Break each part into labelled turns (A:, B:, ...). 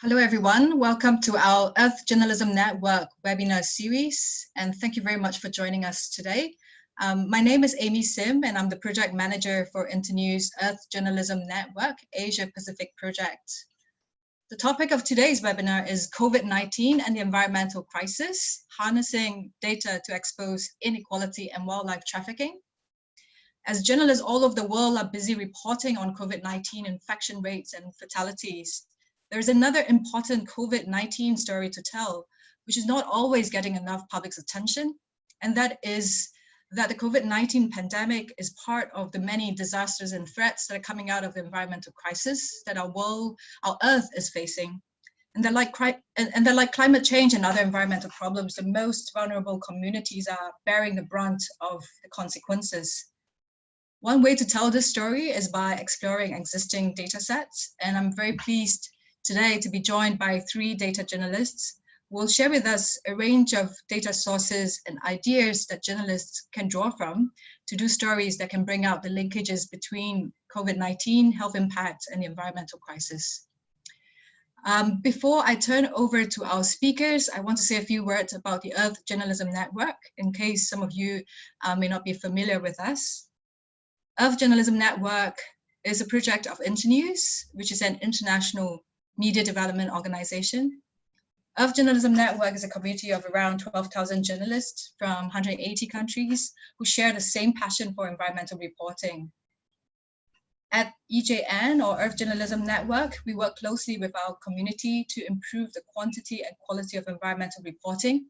A: Hello, everyone. Welcome to our Earth Journalism Network webinar series, and thank you very much for joining us today. Um, my name is Amy Sim, and I'm the project manager for Internews Earth Journalism Network Asia Pacific project. The topic of today's webinar is COVID-19 and the environmental crisis, harnessing data to expose inequality and wildlife trafficking. As journalists all over the world are busy reporting on COVID-19 infection rates and fatalities, there's another important COVID-19 story to tell, which is not always getting enough public's attention, and that is that the COVID-19 pandemic is part of the many disasters and threats that are coming out of the environmental crisis that our world, our Earth is facing. And like, and that like climate change and other environmental problems, the most vulnerable communities are bearing the brunt of the consequences. One way to tell this story is by exploring existing data sets, and I'm very pleased today to be joined by three data journalists who will share with us a range of data sources and ideas that journalists can draw from to do stories that can bring out the linkages between COVID-19, health impacts, and the environmental crisis. Um, before I turn over to our speakers, I want to say a few words about the Earth Journalism Network, in case some of you uh, may not be familiar with us. Earth Journalism Network is a project of Internews, which is an international media development organization. Earth Journalism Network is a community of around 12,000 journalists from 180 countries who share the same passion for environmental reporting. At EJN or Earth Journalism Network, we work closely with our community to improve the quantity and quality of environmental reporting.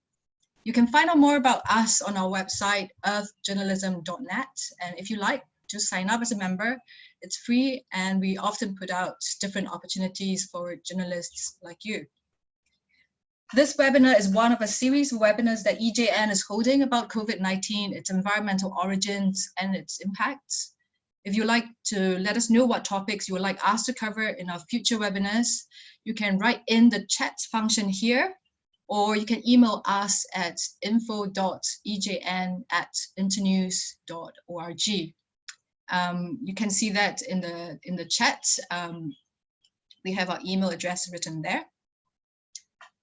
A: You can find out more about us on our website, earthjournalism.net. And if you like, just sign up as a member it's free and we often put out different opportunities for journalists like you. This webinar is one of a series of webinars that EJN is holding about COVID-19, its environmental origins and its impacts. If you'd like to let us know what topics you would like us to cover in our future webinars, you can write in the chat function here, or you can email us at info.ejn at internews.org. Um, you can see that in the, in the chat. Um, we have our email address written there.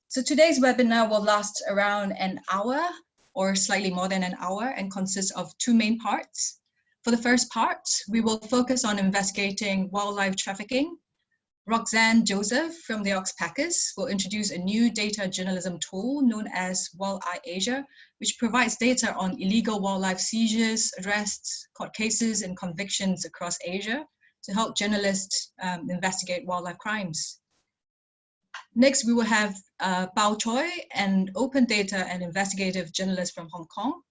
A: So today's webinar will last around an hour or slightly more than an hour and consists of two main parts. For the first part, we will focus on investigating wildlife trafficking Roxanne Joseph from the Oxpeckers will introduce a new data journalism tool known as WildEye Asia, which provides data on illegal wildlife seizures, arrests, court cases, and convictions across Asia to help journalists um, investigate wildlife crimes. Next, we will have uh, Bao Choi, an open data and investigative journalist from Hong Kong.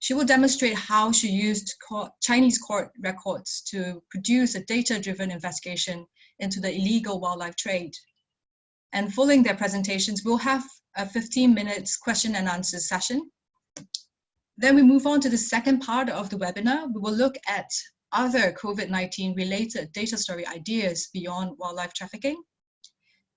A: She will demonstrate how she used court, Chinese court records to produce a data-driven investigation into the illegal wildlife trade. And following their presentations, we'll have a 15 minutes question and answer session. Then we move on to the second part of the webinar. We will look at other COVID-19 related data story ideas beyond wildlife trafficking.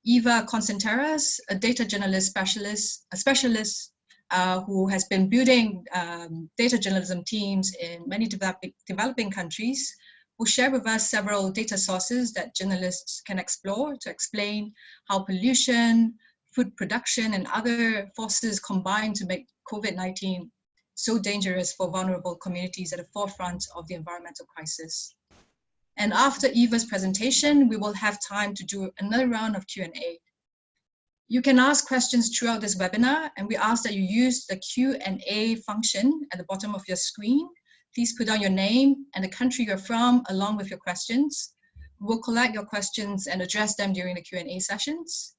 A: Eva Constantaras, a data journalist specialist, a specialist uh, who has been building um, data journalism teams in many developing, developing countries, will share with us several data sources that journalists can explore to explain how pollution, food production, and other forces combine to make COVID-19 so dangerous for vulnerable communities at the forefront of the environmental crisis. And after Eva's presentation, we will have time to do another round of Q&A. You can ask questions throughout this webinar, and we ask that you use the Q&A function at the bottom of your screen Please put down your name and the country you're from along with your questions. We'll collect your questions and address them during the Q&A sessions.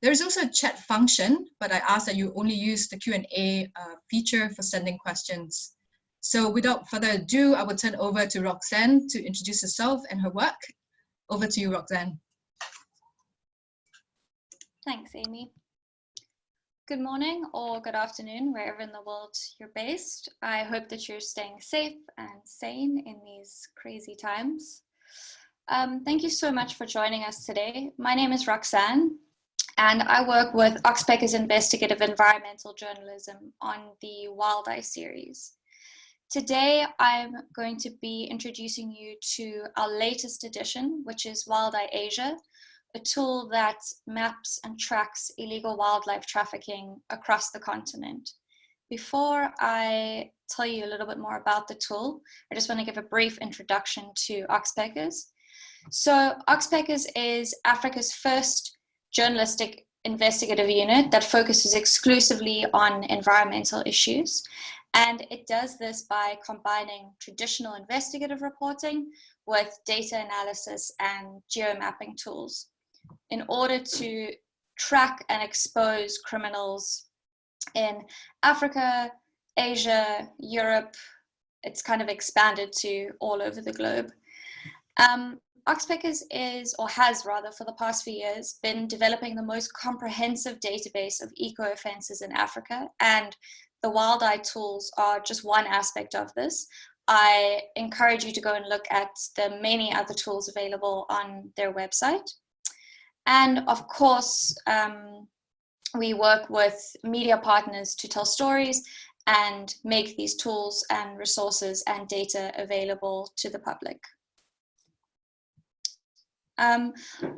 A: There's also a chat function, but I ask that you only use the Q&A uh, feature for sending questions. So without further ado, I will turn over to Roxanne to introduce herself and her work. Over to you, Roxanne.
B: Thanks, Amy. Good morning or good afternoon, wherever in the world you're based. I hope that you're staying safe and sane in these crazy times. Um, thank you so much for joining us today. My name is Roxanne, and I work with Oxpeckers Investigative Environmental Journalism on the WildEye series. Today, I'm going to be introducing you to our latest edition, which is WildEye Asia, a tool that maps and tracks illegal wildlife trafficking across the continent. Before I tell you a little bit more about the tool, I just want to give a brief introduction to Oxpeckers. So Oxpeckers is Africa's first journalistic investigative unit that focuses exclusively on environmental issues. And it does this by combining traditional investigative reporting with data analysis and geomapping tools in order to track and expose criminals in Africa, Asia, Europe. It's kind of expanded to all over the globe. Um, Oxpeckers is, or has rather, for the past few years, been developing the most comprehensive database of eco-offenses in Africa, and the WildEye tools are just one aspect of this. I encourage you to go and look at the many other tools available on their website. And of course, um, we work with media partners to tell stories and make these tools and resources and data available to the public. Um,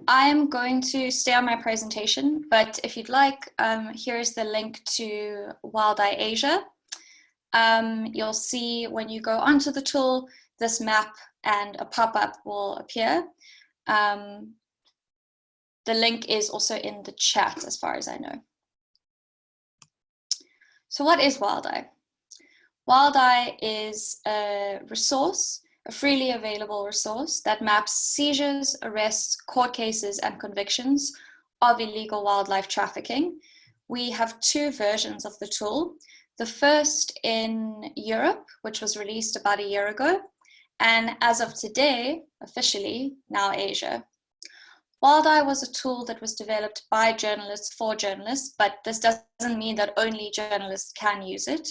B: I'm going to stay on my presentation, but if you'd like, um, here's the link to WildEye Asia. Um, you'll see when you go onto the tool, this map and a pop-up will appear. Um, the link is also in the chat as far as I know. So what is WildEye? WildEye is a resource, a freely available resource that maps seizures, arrests, court cases, and convictions of illegal wildlife trafficking. We have two versions of the tool. The first in Europe, which was released about a year ago, and as of today, officially, now Asia. WildEye was a tool that was developed by journalists for journalists, but this doesn't mean that only journalists can use it.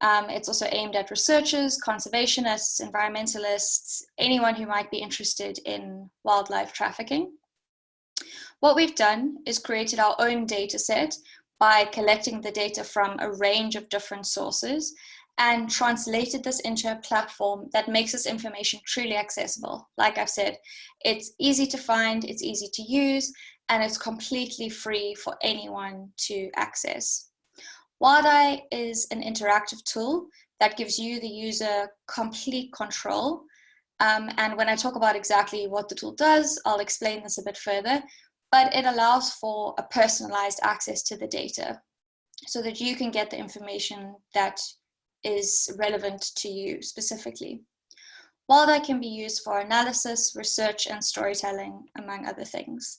B: Um, it's also aimed at researchers, conservationists, environmentalists, anyone who might be interested in wildlife trafficking. What we've done is created our own data set by collecting the data from a range of different sources and translated this into a platform that makes this information truly accessible. Like I've said, it's easy to find, it's easy to use, and it's completely free for anyone to access. WildEye is an interactive tool that gives you, the user, complete control. Um, and when I talk about exactly what the tool does, I'll explain this a bit further, but it allows for a personalized access to the data so that you can get the information that is relevant to you specifically. WildEye can be used for analysis, research, and storytelling, among other things.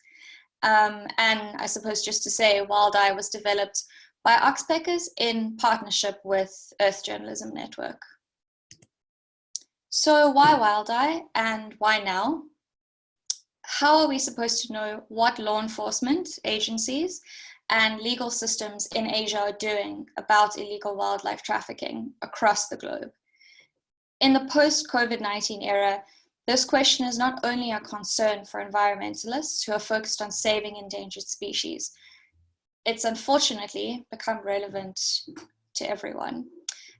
B: Um, and I suppose just to say, WildEye was developed by Oxpeckers in partnership with Earth Journalism Network. So why WildEye and why now? How are we supposed to know what law enforcement agencies and legal systems in Asia are doing about illegal wildlife trafficking across the globe. In the post-COVID-19 era, this question is not only a concern for environmentalists who are focused on saving endangered species, it's unfortunately become relevant to everyone.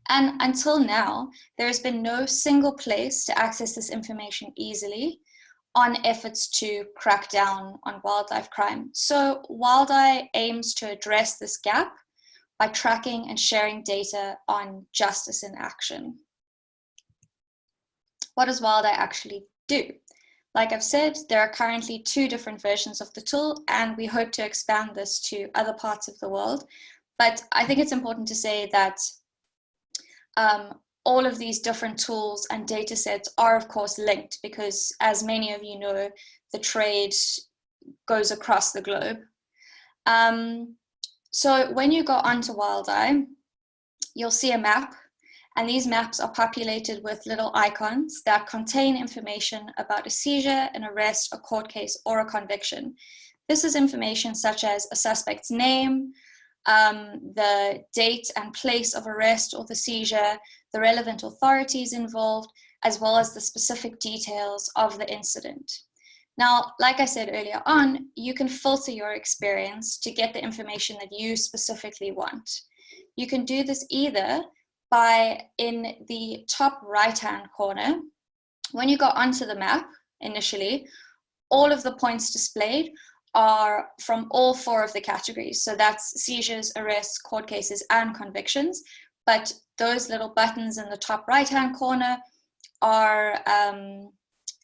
B: And until now, there has been no single place to access this information easily on efforts to crack down on wildlife crime. So WildEye aims to address this gap by tracking and sharing data on justice in action. What does WildEye actually do? Like I've said, there are currently two different versions of the tool and we hope to expand this to other parts of the world. But I think it's important to say that um, all of these different tools and data sets are of course linked because as many of you know, the trade goes across the globe. Um, so when you go onto WildEye, you'll see a map and these maps are populated with little icons that contain information about a seizure, an arrest, a court case, or a conviction. This is information such as a suspect's name, um, the date and place of arrest or the seizure, the relevant authorities involved, as well as the specific details of the incident. Now, like I said earlier on, you can filter your experience to get the information that you specifically want. You can do this either by in the top right-hand corner, when you go onto the map initially, all of the points displayed are from all four of the categories. So that's seizures, arrests, court cases, and convictions. But those little buttons in the top right-hand corner are um,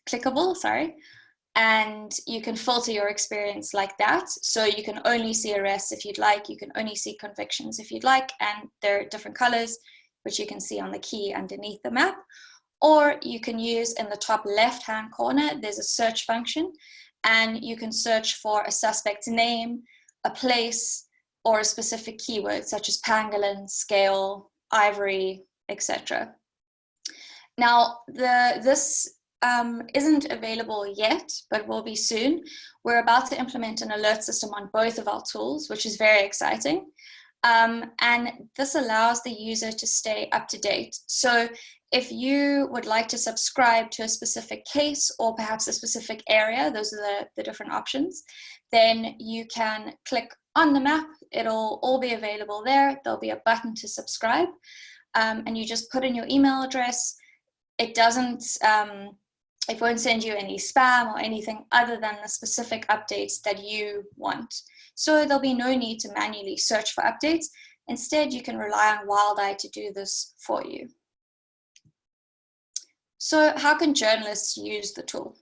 B: clickable, sorry, and you can filter your experience like that. So you can only see arrests if you'd like, you can only see convictions if you'd like, and they're different colors, which you can see on the key underneath the map. Or you can use in the top left-hand corner, there's a search function, and you can search for a suspect's name, a place, or a specific keyword such as pangolin, scale, ivory, etc. Now, the, this um, isn't available yet, but will be soon. We're about to implement an alert system on both of our tools, which is very exciting. Um, and this allows the user to stay up to date. So if you would like to subscribe to a specific case or perhaps a specific area, those are the, the different options, then you can click on the map. It'll all be available there. There'll be a button to subscribe um, and you just put in your email address. It doesn't, um, it won't send you any spam or anything other than the specific updates that you want. So there'll be no need to manually search for updates. Instead, you can rely on WildEye to do this for you. So how can journalists use the tool?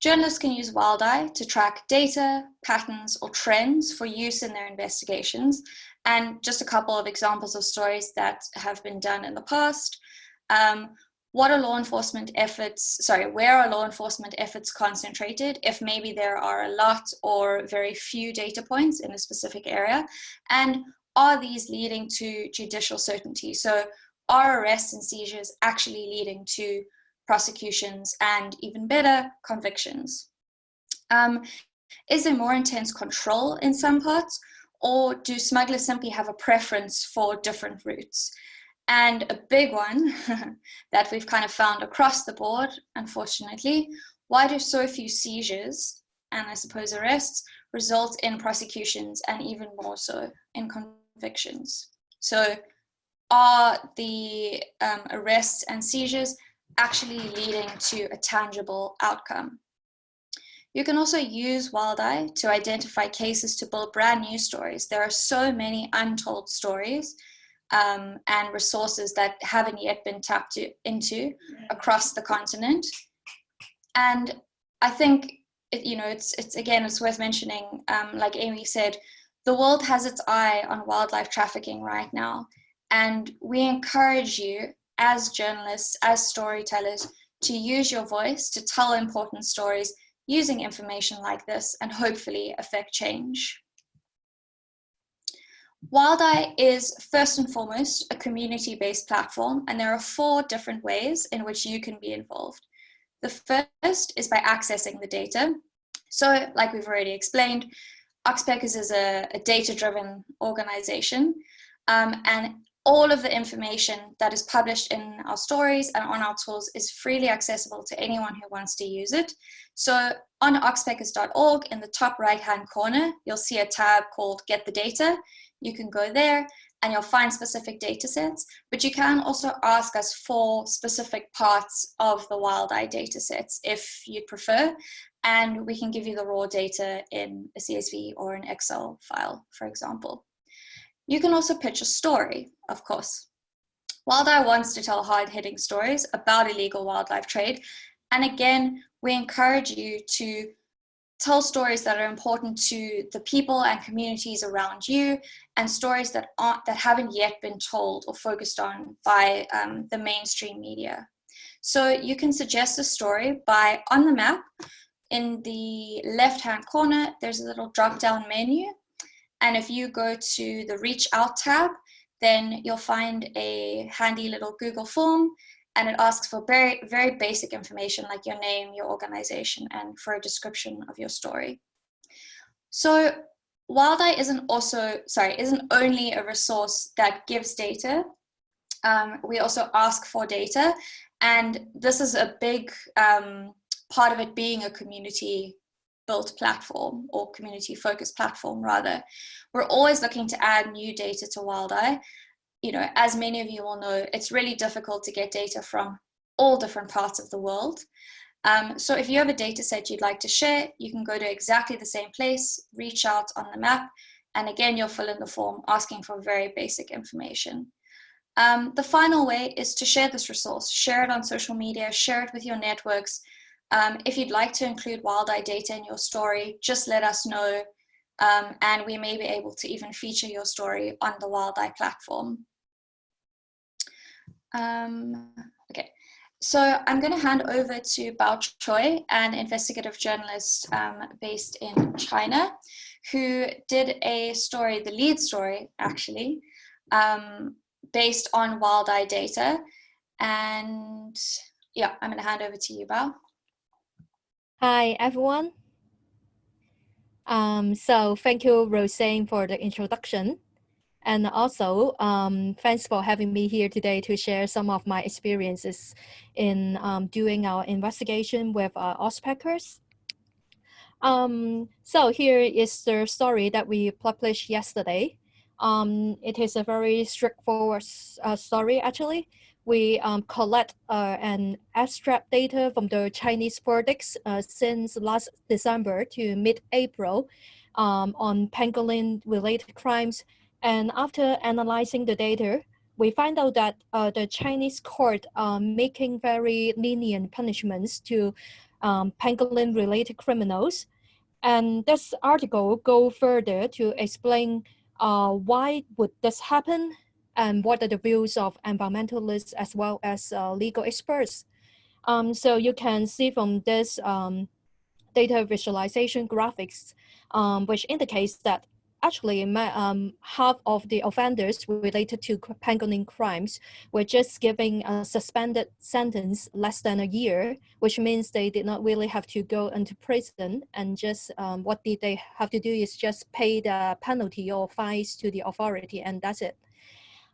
B: Journalists can use WildEye to track data, patterns, or trends for use in their investigations. And just a couple of examples of stories that have been done in the past. Um, what are law enforcement efforts, sorry, where are law enforcement efforts concentrated if maybe there are a lot or very few data points in a specific area? And are these leading to judicial certainty? So are arrests and seizures actually leading to prosecutions and even better, convictions? Um, is there more intense control in some parts or do smugglers simply have a preference for different routes? And a big one that we've kind of found across the board, unfortunately, why do so few seizures and I suppose arrests result in prosecutions and even more so in convictions? So are the um, arrests and seizures actually leading to a tangible outcome? You can also use WildEye to identify cases to build brand new stories. There are so many untold stories um, and resources that haven't yet been tapped to, into across the continent. And I think, it, you know, it's, it's again, it's worth mentioning, um, like Amy said, the world has its eye on wildlife trafficking right now. And we encourage you as journalists, as storytellers, to use your voice to tell important stories using information like this and hopefully affect change. WildEye is first and foremost a community-based platform and there are four different ways in which you can be involved. The first is by accessing the data. So like we've already explained, Oxpeckers is a, a data-driven organization um, and all of the information that is published in our stories and on our tools is freely accessible to anyone who wants to use it. So on oxpeckers.org in the top right hand corner, you'll see a tab called Get the Data you can go there and you'll find specific data sets, but you can also ask us for specific parts of the WildEye data sets if you'd prefer, and we can give you the raw data in a CSV or an Excel file, for example. You can also pitch a story, of course. WildEye wants to tell hard-hitting stories about illegal wildlife trade, and again, we encourage you to tell stories that are important to the people and communities around you and stories that aren't that haven't yet been told or focused on by um, the mainstream media so you can suggest a story by on the map in the left hand corner there's a little drop down menu and if you go to the reach out tab then you'll find a handy little google form and it asks for very, very basic information like your name, your organization, and for a description of your story. So WildEye isn't also, sorry, isn't only a resource that gives data, um, we also ask for data, and this is a big um, part of it being a community built platform or community focused platform rather. We're always looking to add new data to WildEye you know, as many of you will know, it's really difficult to get data from all different parts of the world. Um, so if you have a data set you'd like to share, you can go to exactly the same place, reach out on the map, and again, you'll fill in the form asking for very basic information. Um, the final way is to share this resource, share it on social media, share it with your networks. Um, if you'd like to include WildEye data in your story, just let us know um, and we may be able to even feature your story on the WildEye platform. Um, okay, so I'm going to hand over to Bao Choi, an investigative journalist um, based in China, who did a story, the lead story actually, um, based on WildEye data. And yeah, I'm going to hand over to you, Bao.
C: Hi, everyone. Um, so thank you, Roseanne, for the introduction. And also, um, thanks for having me here today to share some of my experiences in um, doing our investigation with uh, Oxpeckers. Um, so here is the story that we published yesterday. Um, it is a very straightforward uh, story, actually. We um, collect uh, an abstract data from the Chinese verdicts uh, since last December to mid-April um, on pangolin-related crimes. And after analyzing the data, we find out that uh, the Chinese court are making very lenient punishments to um, pangolin-related criminals. And this article go further to explain uh, why would this happen and what are the views of environmentalists as well as uh, legal experts. Um, so you can see from this um, data visualization graphics, um, which indicates that actually um, half of the offenders related to pangolin crimes were just given a suspended sentence less than a year, which means they did not really have to go into prison and just um, what did they have to do is just pay the penalty or fines to the authority and that's it.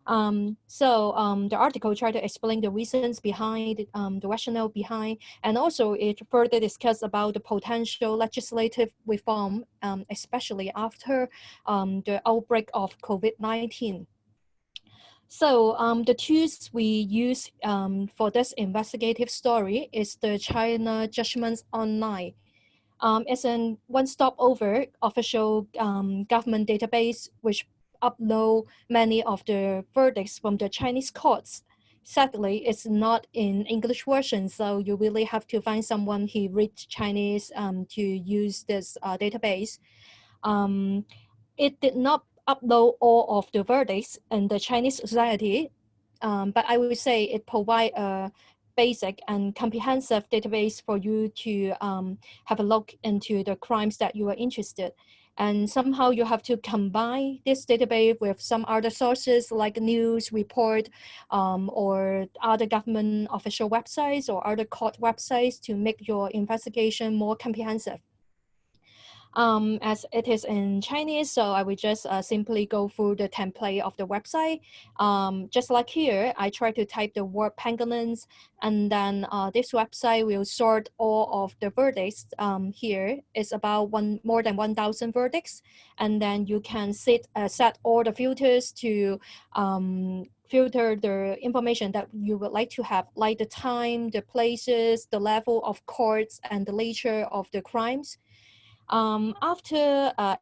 C: Um, so um, the article tried to explain the reasons behind, um, the rationale behind, and also it further discussed about the potential legislative reform, um, especially after um, the outbreak of COVID-19. So um, the tools we use for this investigative story is the China Judgments Online. it's a one-stop over official government database which upload many of the verdicts from the Chinese courts. Sadly, it's not in English version, so you really have to find someone who reads Chinese um, to use this uh, database. Um, it did not upload all of the verdicts in the Chinese society, um, but I would say it provides a basic and comprehensive database for you to um, have a look into the crimes that you are interested and somehow you have to combine this database with some other sources like news report um, or other government official websites or other court websites to make your investigation more comprehensive um, as it is in Chinese, so I will just uh, simply go through the template of the website. Um, just like here, I try to type the word pangolins, and then uh, this website will sort all of the verdicts. Um, it's about one more than 1,000 verdicts, and then you can set, uh, set all the filters to um, filter the information that you would like to have, like the time, the places, the level of courts, and the nature of the crimes. Um, after uh,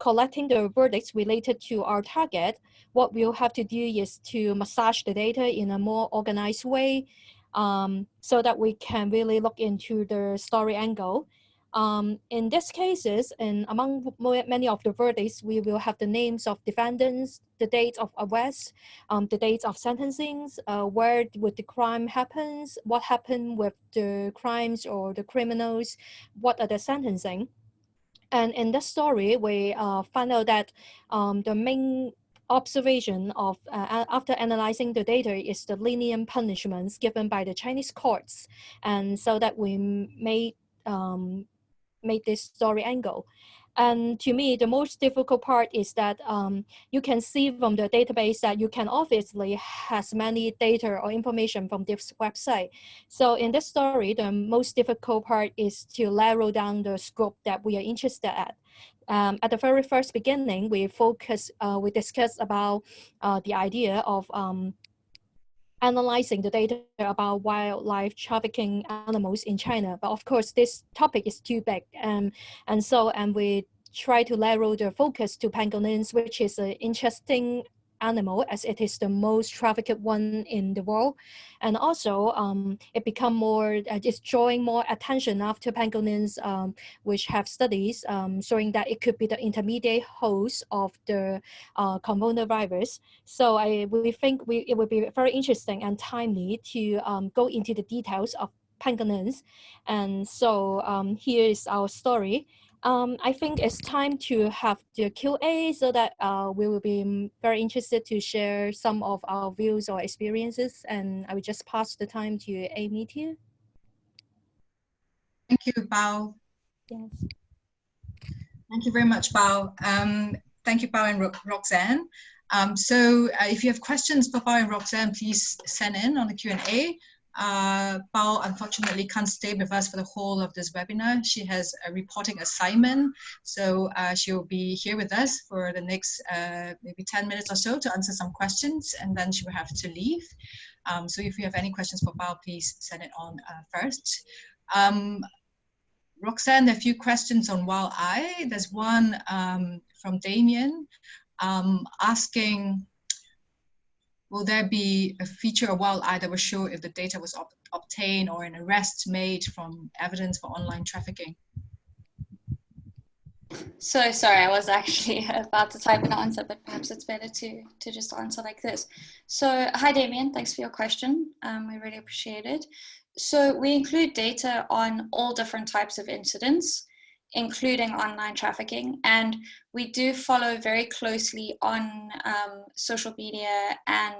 C: collecting the verdicts related to our target, what we'll have to do is to massage the data in a more organized way um, so that we can really look into the story angle. Um, in these cases, and among many of the verdicts, we will have the names of defendants, the date of arrest, um, the dates of sentencing, uh, where would the crime happens, what happened with the crimes or the criminals, what are the sentencing. And in this story, we uh, out that um, the main observation of uh, after analyzing the data is the lenient punishments given by the Chinese courts. And so that we made, um, made this story angle. And to me, the most difficult part is that um, you can see from the database that you can obviously has many data or information from this website. So in this story, the most difficult part is to narrow down the scope that we are interested at. Um, at the very first beginning, we focus, uh, we discussed about uh, the idea of um, analyzing the data about wildlife trafficking animals in China. But of course, this topic is too big. Um, and so, and we try to narrow the focus to pangolins, which is an interesting animal as it is the most trafficked one in the world. And also um, it become more, uh, it's drawing more attention after pangolins, um, which have studies um, showing that it could be the intermediate host of the uh, coronavirus. So I, we think we, it would be very interesting and timely to um, go into the details of pangolins. And so um, here is our story. Um, I think it's time to have the Q&A so that uh, we will be very interested to share some of our views or experiences. And I will just pass the time to Amy here.
A: Thank you, Bao.
C: Yes.
A: Thank you very much, Bao. Um, thank you, Bao and Ro Roxanne. Um, so uh, if you have questions for Bao and Roxanne, please send in on the Q&A. Uh, Bao unfortunately can't stay with us for the whole of this webinar. She has a reporting assignment, so uh, she'll be here with us for the next uh, maybe 10 minutes or so to answer some questions, and then she will have to leave. Um, so if you have any questions for Bao, please send it on uh, first. Um, Roxanne, a few questions on WildEye. There's one um, from Damien um, asking, will there be a feature WildEye that will show if the data was ob obtained or an arrest made from evidence for online trafficking?
B: So sorry, I was actually about to type an answer, but perhaps it's better to, to just answer like this. So hi Damien, thanks for your question. Um, we really appreciate it. So we include data on all different types of incidents including online trafficking. And we do follow very closely on um, social media and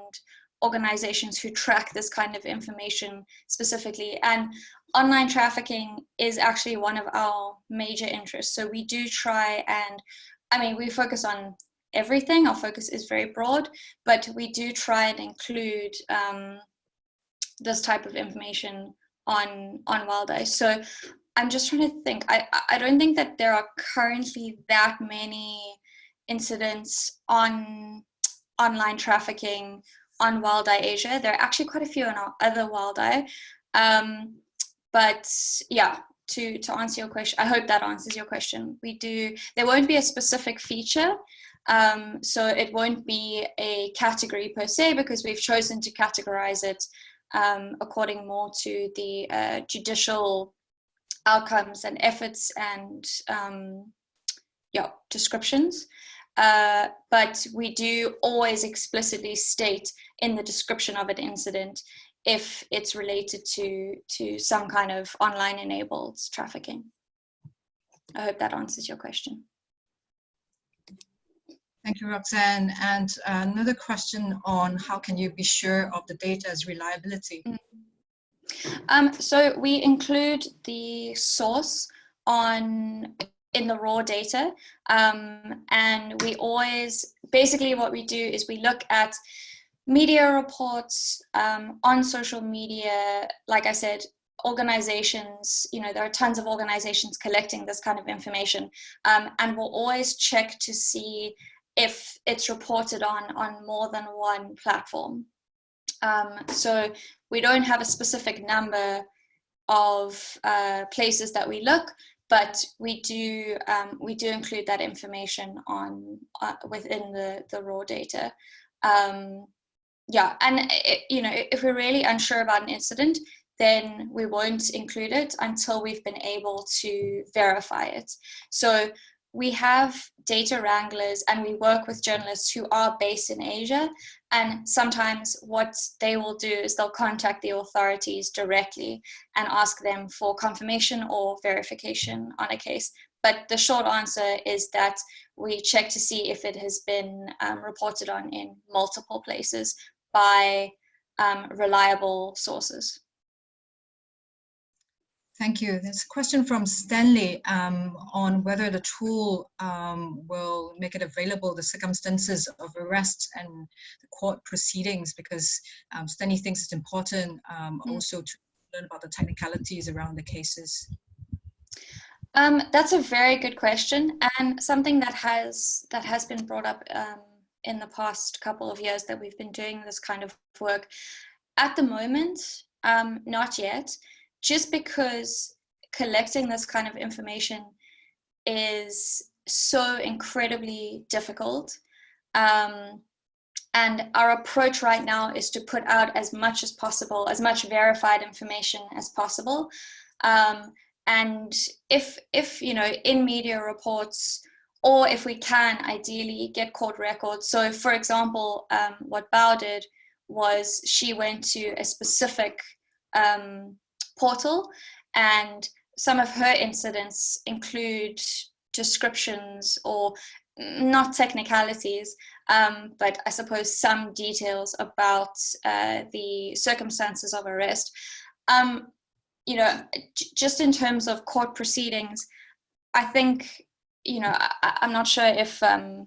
B: organizations who track this kind of information specifically. And online trafficking is actually one of our major interests. So we do try and, I mean, we focus on everything. Our focus is very broad, but we do try and include um, this type of information on on WildEye. So I'm just trying to think. I, I don't think that there are currently that many incidents on online trafficking on WildEye Asia. There are actually quite a few on other WildEye. Um, but yeah, to, to answer your question, I hope that answers your question. We do, there won't be a specific feature. Um, so it won't be a category per se because we've chosen to categorize it um, according more to the uh, judicial outcomes and efforts and um, yeah, descriptions. Uh, but we do always explicitly state in the description of an incident if it's related to, to some kind of online enabled trafficking. I hope that answers your question.
A: Thank you, Roxanne. And another question on how can you be sure of the data's reliability? Mm -hmm.
B: Um, so we include the source on in the raw data um, and we always basically what we do is we look at media reports um, on social media like I said organizations you know there are tons of organizations collecting this kind of information um, and we'll always check to see if it's reported on on more than one platform um, so we don't have a specific number of uh, places that we look, but we do um, we do include that information on uh, within the the raw data. Um, yeah, and it, you know if we're really unsure about an incident, then we won't include it until we've been able to verify it. So we have data wranglers and we work with journalists who are based in Asia. And sometimes what they will do is they'll contact the authorities directly and ask them for confirmation or verification on a case. But the short answer is that we check to see if it has been um, reported on in multiple places by um, reliable sources.
A: Thank you. There's a question from Stanley um, on whether the tool um, will make it available, the circumstances of arrest and the court proceedings, because um, Stanley thinks it's important mm. also to learn about the technicalities around the cases.
B: Um, that's a very good question and something that has that has been brought up um, in the past couple of years that we've been doing this kind of work at the moment, um, not yet, just because collecting this kind of information is so incredibly difficult. Um, and our approach right now is to put out as much as possible, as much verified information as possible. Um, and if, if, you know, in media reports, or if we can, ideally get court records. So for example, um, what Bao did was she went to a specific um, portal and some of her incidents include descriptions or not technicalities, um, but I suppose some details about uh, the circumstances of arrest. Um, you know, just in terms of court proceedings, I think, you know, I, am not sure if um,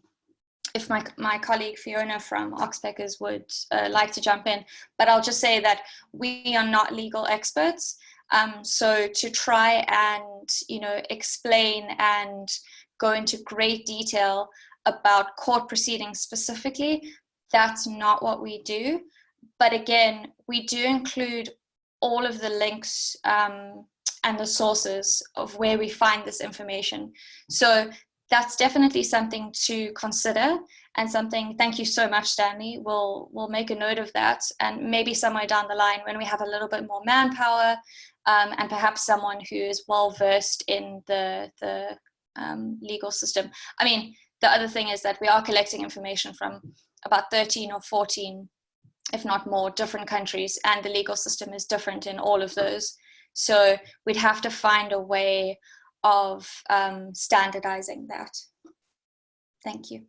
B: if my, my colleague Fiona from Oxpeckers would uh, like to jump in, but I'll just say that we are not legal experts. Um, so to try and, you know, explain and go into great detail about court proceedings specifically, that's not what we do. But again, we do include all of the links um, and the sources of where we find this information. So that's definitely something to consider and something, thank you so much, Stanley. We'll, we'll make a note of that. And maybe somewhere down the line when we have a little bit more manpower um, and perhaps someone who is well versed in the, the um, legal system. I mean, the other thing is that we are collecting information from about 13 or 14, if not more, different countries, and the legal system is different in all of those. So we'd have to find a way of um, standardizing that. Thank you.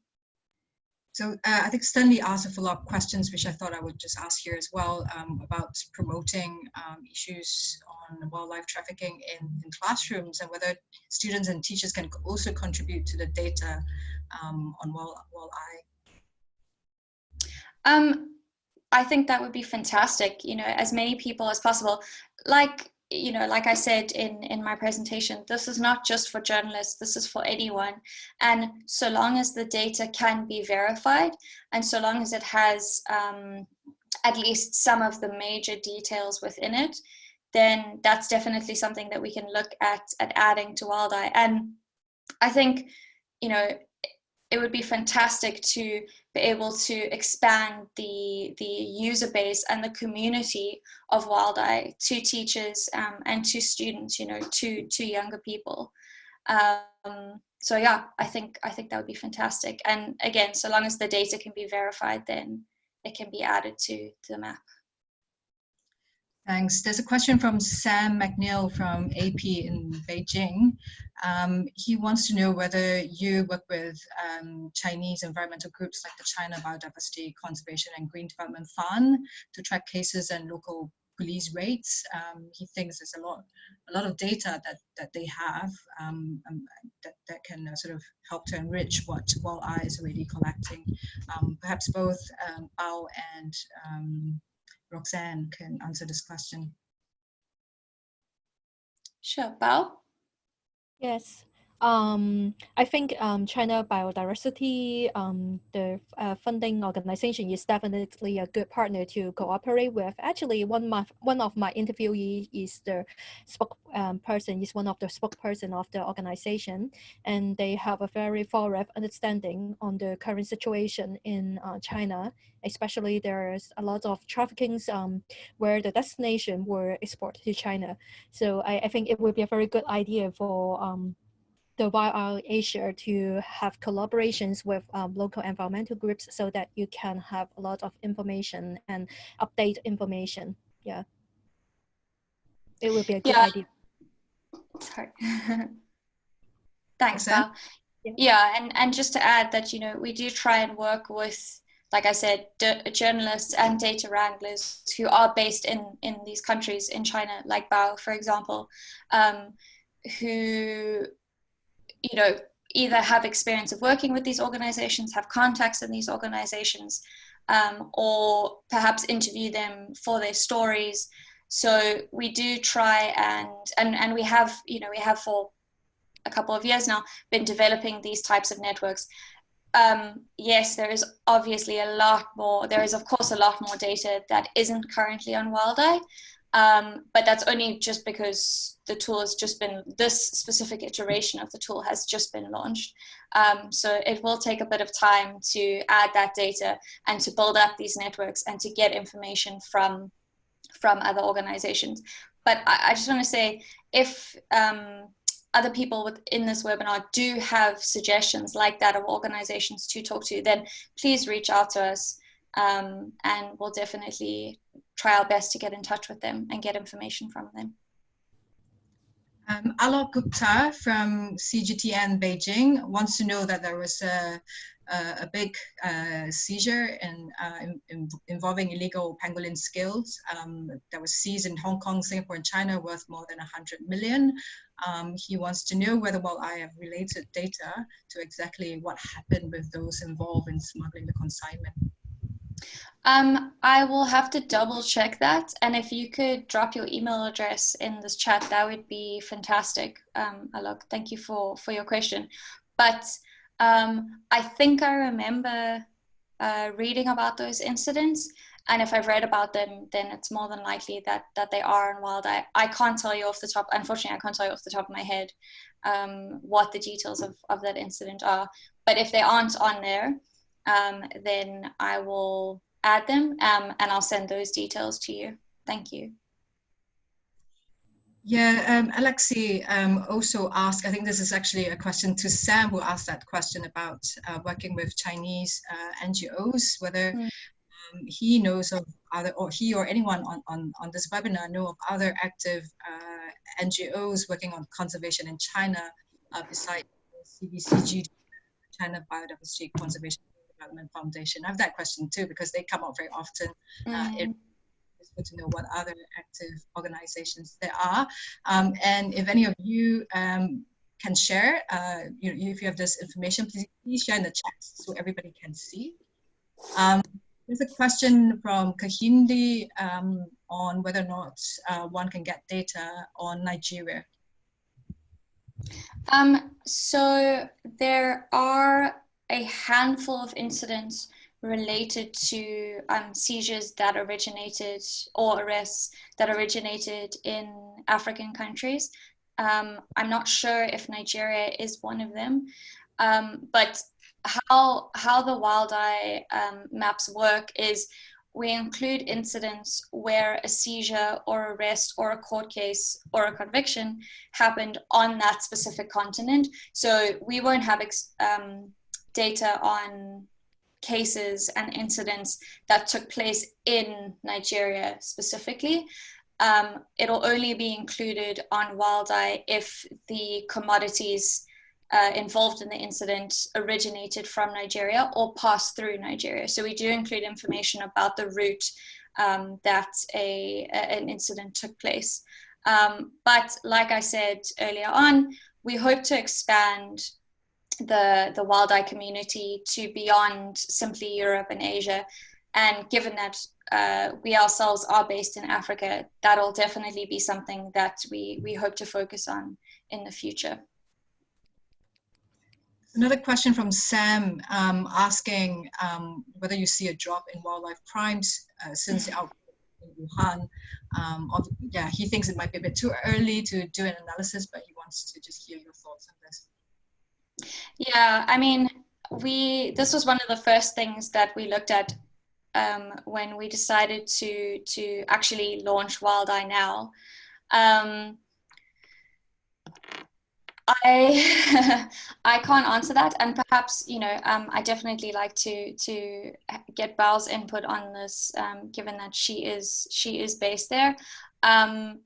A: So uh, I think Stanley asked a follow-up questions, which I thought I would just ask here as well um, about promoting um, issues on wildlife trafficking in, in, classrooms and whether students and teachers can also contribute to the data um, on wild, walleye.
B: Um, I think that would be fantastic, you know, as many people as possible. Like you know, like I said in, in my presentation, this is not just for journalists, this is for anyone. And so long as the data can be verified, and so long as it has um, at least some of the major details within it, then that's definitely something that we can look at, at adding to WildEye. And I think, you know, it would be fantastic to be able to expand the the user base and the community of WildEye to teachers um, and to students, you know, to to younger people. Um, so yeah, I think I think that would be fantastic. And again, so long as the data can be verified, then it can be added to, to the map.
A: Thanks. There's a question from Sam McNeil from AP in Beijing. Um, he wants to know whether you work with um, Chinese environmental groups like the China Biodiversity Conservation and Green Development Fund to track cases and local police rates. Um, he thinks there's a lot, a lot of data that that they have um, um, that that can uh, sort of help to enrich what WildEye is already collecting. Um, perhaps both um, and Roxanne can answer this question.
B: Sure, Bao?
C: Yes. Um, I think um, China Biodiversity, um, the uh, funding organization is definitely a good partner to cooperate with. Actually, one my, one of my interviewees is the spokesperson, um, is one of the spokesperson of the organization, and they have a very thorough understanding on the current situation in uh, China. Especially, there's a lot of trafficking um, where the destination were exported to China. So I, I think it would be a very good idea for um, the WildEye Asia to have collaborations with um, local environmental groups so that you can have a lot of information and update information. Yeah. It would be a good yeah. idea.
B: Sorry. Thanks, Val. Yeah. yeah, and, and just to add that, you know, we do try and work with, like I said, journalists and data wranglers who are based in, in these countries in China, like Bao, for example, um, who you know, either have experience of working with these organizations, have contacts in these organizations, um, or perhaps interview them for their stories. So we do try and, and, and we have, you know, we have for a couple of years now been developing these types of networks. um, yes, there is obviously a lot more, there is of course a lot more data that isn't currently on WildEye, um, but that's only just because the tool has just been, this specific iteration of the tool has just been launched. Um, so it will take a bit of time to add that data and to build up these networks and to get information from, from other organizations. But I, I just want to say, if um, other people within this webinar do have suggestions like that of organizations to talk to, then please reach out to us um, and we'll definitely try our best to get in touch with them and get information from them.
A: Um, Alok Gupta from CGTN Beijing wants to know that there was a, a, a big uh, seizure in, uh, in, in, involving illegal pangolin scales um, that was seized in Hong Kong, Singapore, and China worth more than 100 million. Um, he wants to know whether, well, I have related data to exactly what happened with those involved in smuggling the consignment.
B: Um, I will have to double check that. And if you could drop your email address in this chat, that would be fantastic. Um, Alok, thank you for, for your question. But um, I think I remember uh, reading about those incidents. And if I've read about them, then it's more than likely that, that they are on wild. I, I can't tell you off the top, unfortunately, I can't tell you off the top of my head um, what the details of, of that incident are. But if they aren't on there, um, then I will add them um, and I'll send those details to you. Thank you.
A: Yeah, um, Alexi um, also asked, I think this is actually a question to Sam who asked that question about uh, working with Chinese uh, NGOs, whether mm. um, he knows of other, or he or anyone on, on, on this webinar know of other active uh, NGOs working on conservation in China uh, besides CBCG, China Biodiversity Conservation Development Foundation? I have that question too because they come up very often. Mm. It, it's good to know what other active organizations there are. Um, and if any of you um, can share, uh, you know, if you have this information, please, please share in the chat so everybody can see. Um, there's a question from Kahindi um, on whether or not uh, one can get data on Nigeria.
B: Um, so there are a handful of incidents related to um, seizures that originated or arrests that originated in African countries. Um, I'm not sure if Nigeria is one of them, um, but how how the WildEye um, maps work is we include incidents where a seizure or arrest or a court case or a conviction happened on that specific continent. So we won't have um, data on cases and incidents that took place in Nigeria specifically. Um, it'll only be included on WildEye if the commodities uh, involved in the incident originated from Nigeria or passed through Nigeria. So we do include information about the route um, that a, a, an incident took place. Um, but like I said earlier on, we hope to expand the, the WildEye community to beyond simply Europe and Asia. And given that uh, we ourselves are based in Africa, that'll definitely be something that we, we hope to focus on in the future.
A: Another question from Sam um, asking um, whether you see a drop in wildlife crimes uh, since the outbreak in Wuhan. Um, yeah, he thinks it might be a bit too early to do an analysis, but he wants to just hear your thoughts on this.
B: Yeah, I mean, we this was one of the first things that we looked at um, when we decided to to actually launch WildEye Now. Um, I I can't answer that, and perhaps you know um, I definitely like to to get Belle's input on this, um, given that she is she is based there. Um,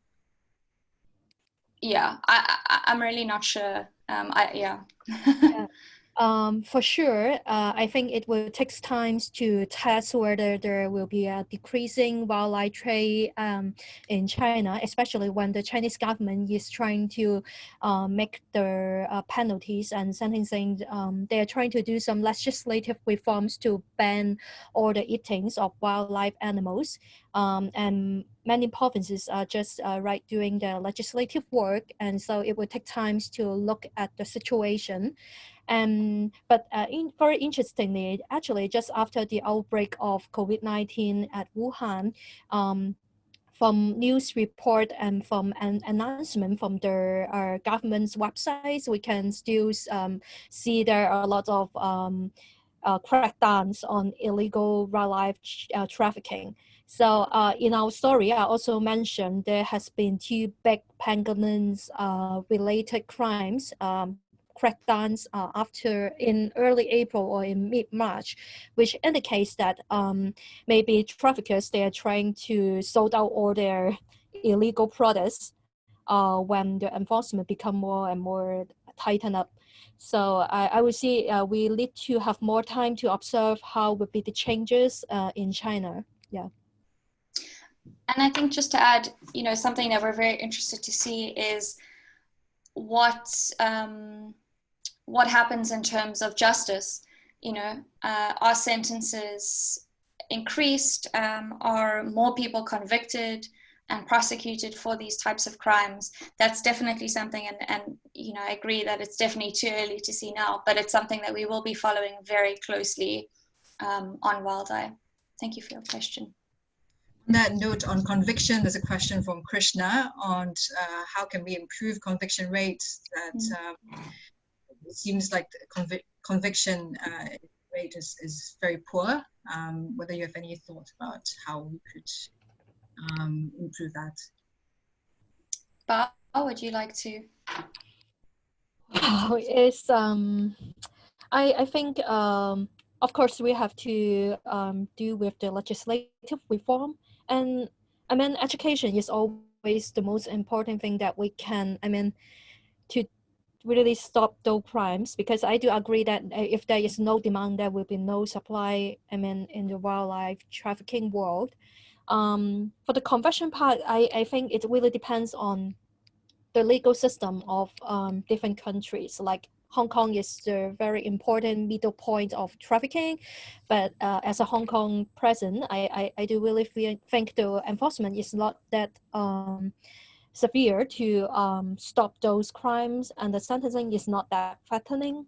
B: yeah, I, I I'm really not sure um, I, yeah.
C: yeah. Um, for sure, uh, I think it will take time to test whether there will be a decreasing wildlife trade um, in China, especially when the Chinese government is trying to uh, make the uh, penalties and sentencing. Um, they are trying to do some legislative reforms to ban all the eatings of wildlife animals. Um, and many provinces are just uh, right doing the legislative work, and so it will take time to look at the situation And but uh, in, very interestingly, actually, just after the outbreak of COVID-19 at Wuhan, um, from news report and from an announcement from the uh, government's websites, we can still um, see there are a lot of um, uh, crackdowns on illegal wildlife uh, trafficking. So uh, in our story, I also mentioned there has been two big pangolins uh, related crimes um, crackdowns uh, after in early April or in mid-March, which indicates that um, maybe traffickers, they are trying to sold out all their illegal products uh, when the enforcement become more and more tightened up. So I, I would say uh, we need to have more time to observe how would be the changes uh, in China. Yeah.
B: And I think just to add, you know, something that we're very interested to see is what um, what happens in terms of justice. You know, uh, are sentences increased? Um, are more people convicted and prosecuted for these types of crimes? That's definitely something, and, and you know, I agree that it's definitely too early to see now, but it's something that we will be following very closely um, on WildEye. Thank you for your question.
A: On that note on conviction, there's a question from Krishna on uh, how can we improve conviction rates that mm. um, it seems like the convic conviction uh, rate is, is very poor. Um, whether you have any thought about how we could um, improve that.
B: But would you like to?
C: Oh, it's um, I I think um, of course we have to um, do with the legislative reform, and I mean education is always the most important thing that we can. I mean, to really stop those crimes because I do agree that uh, if there is no demand, there will be no supply. I mean, in the wildlife trafficking world. Um, for the conversion part, I, I think it really depends on the legal system of um, different countries. Like Hong Kong is the very important middle point of trafficking, but uh, as a Hong Kong president, I, I, I do really feel, think the enforcement is not that um, severe to um, stop those crimes and the sentencing is not that threatening.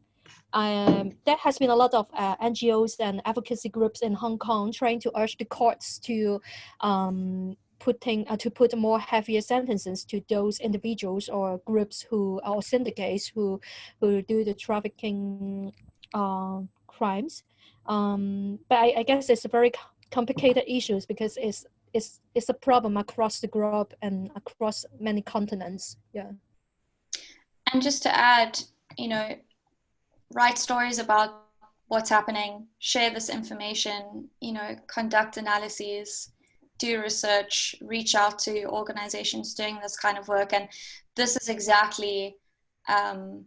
C: Um, there has been a lot of uh, NGOs and advocacy groups in Hong Kong trying to urge the courts to um, putting uh, to put more heavier sentences to those individuals or groups who or syndicates who who do the trafficking uh, crimes. Um, but I, I guess it's a very complicated issues because it's it's it's a problem across the globe and across many continents. Yeah.
B: And just to add, you know, write stories about what's happening, share this information, you know, conduct analyses, do research, reach out to organizations doing this kind of work. And this is exactly um,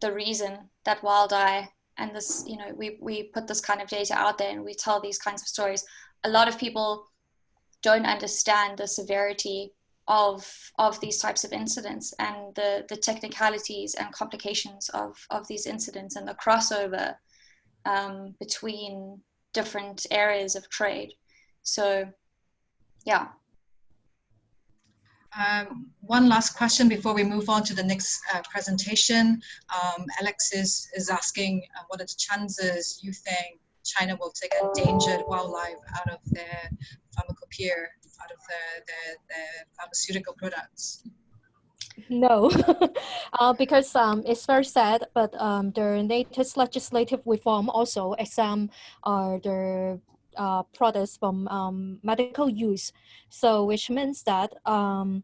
B: the reason that WildEye and this, you know, we, we put this kind of data out there and we tell these kinds of stories. A lot of people don't understand the severity of of these types of incidents and the the technicalities and complications of of these incidents and the crossover um, between different areas of trade. So, yeah.
A: Um, one last question before we move on to the next uh, presentation. Um, Alex is, is asking uh, what are the chances you think China will take endangered wildlife out of their pharmacopoeia, out of their, their, their pharmaceutical products?
C: No, uh, because um, it's very sad, but um, the latest legislative reform also exempt uh, the uh, products from um, medical use. So which means that um,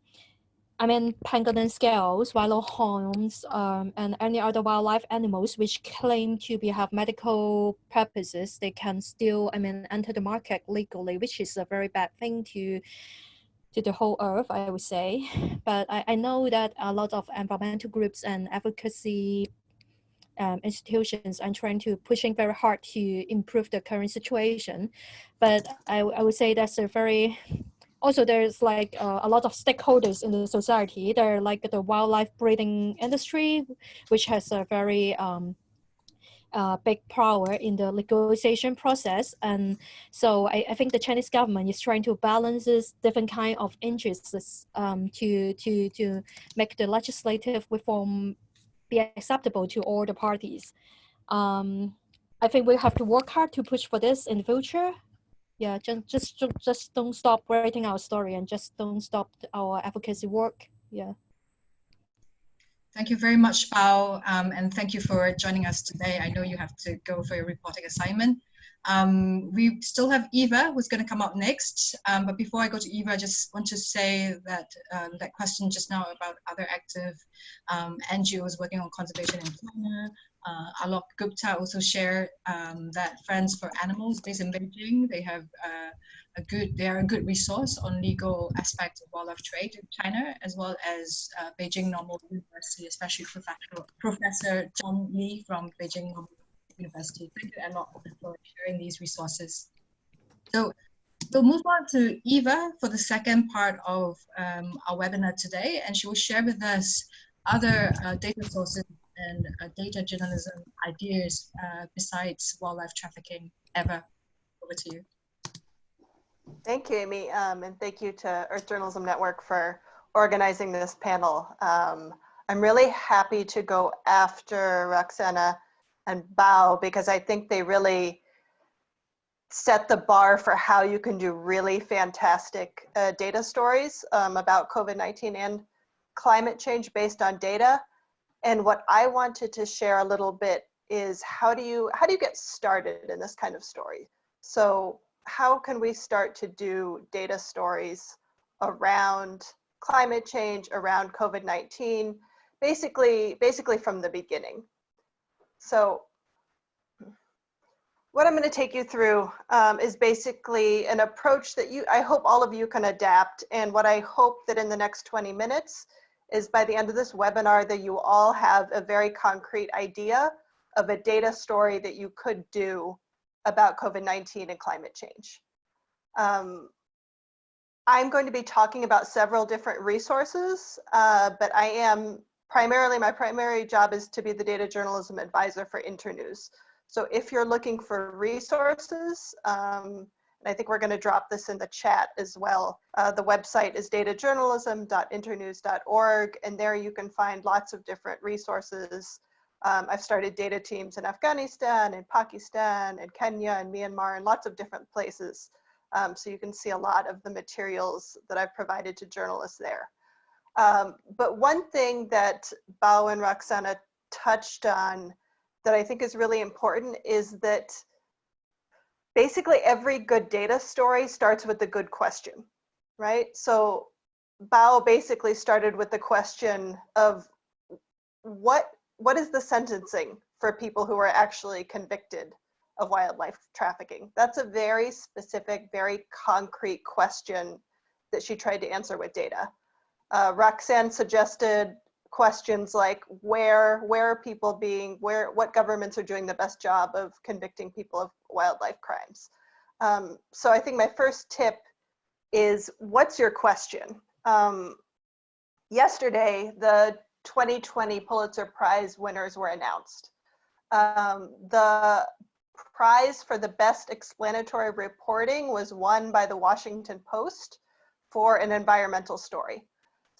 C: I mean, pangolin scales, horns, um, and any other wildlife animals which claim to be have medical purposes, they can still, I mean, enter the market legally, which is a very bad thing to to the whole earth, I would say. But I, I know that a lot of environmental groups and advocacy um, institutions are trying to pushing very hard to improve the current situation. But I, I would say that's a very also there's like uh, a lot of stakeholders in the society. They're like the wildlife breeding industry, which has a very um, uh, big power in the legalization process. And so I, I, think the Chinese government is trying to balance this different kind of interests um, to, to, to make the legislative reform be acceptable to all the parties. um, I think we have to work hard to push for this in the future. Yeah, just just just don't stop writing our story and just don't stop our advocacy work. Yeah.
A: Thank you very much, Bao, um, and thank you for joining us today. I know you have to go for your reporting assignment. Um, we still have Eva who's going to come up next. Um, but before I go to Eva, I just want to say that um, that question just now about other active um, NGOs working on conservation in China. Uh, Alok Gupta also shared um, that Friends for Animals based in Beijing, they have uh, a good, they are a good resource on legal aspects of wildlife trade in China, as well as uh, Beijing Normal University, especially Professor, Professor Zhang Li from Beijing Normal University. Thank you a lot for sharing these resources. So we'll move on to Eva for the second part of um, our webinar today, and she will share with us other uh, data sources and uh, data journalism ideas uh, besides wildlife trafficking. Eva. over to you.
D: Thank you, Amy, um, and thank you to Earth Journalism Network for organizing this panel. Um, I'm really happy to go after Roxanne and Bao because I think they really set the bar for how you can do really fantastic uh, data stories um, about COVID-19 and climate change based on data. And what I wanted to share a little bit is how do you how do you get started in this kind of story? So how can we start to do data stories around climate change, around COVID-19, basically, basically from the beginning. So what I'm going to take you through um, is basically an approach that you, I hope all of you can adapt. And what I hope that in the next 20 minutes is by the end of this webinar that you all have a very concrete idea of a data story that you could do about COVID-19 and climate change. Um, I'm going to be talking about several different resources, uh, but I am primarily, my primary job is to be the data journalism advisor for Internews. So if you're looking for resources, um, I think we're going to drop this in the chat as well. Uh, the website is datajournalism.internews.org, and there you can find lots of different resources. Um, I've started data teams in Afghanistan, in Pakistan, in Kenya, and Myanmar, and lots of different places. Um, so you can see a lot of the materials that I've provided to journalists there. Um, but one thing that Bao and Roxana touched on that I think is really important is that basically every good data story starts with a good question, right? So Bao basically started with the question of what what is the sentencing for people who are actually convicted of wildlife trafficking? That's a very specific, very concrete question that she tried to answer with data. Uh, Roxanne suggested questions like where where are people being where what governments are doing the best job of convicting people of wildlife crimes? Um, so i think my first tip is what's your question? Um, yesterday the 2020 pulitzer prize winners were announced. Um, the prize for the best explanatory reporting was won by the washington post for an environmental story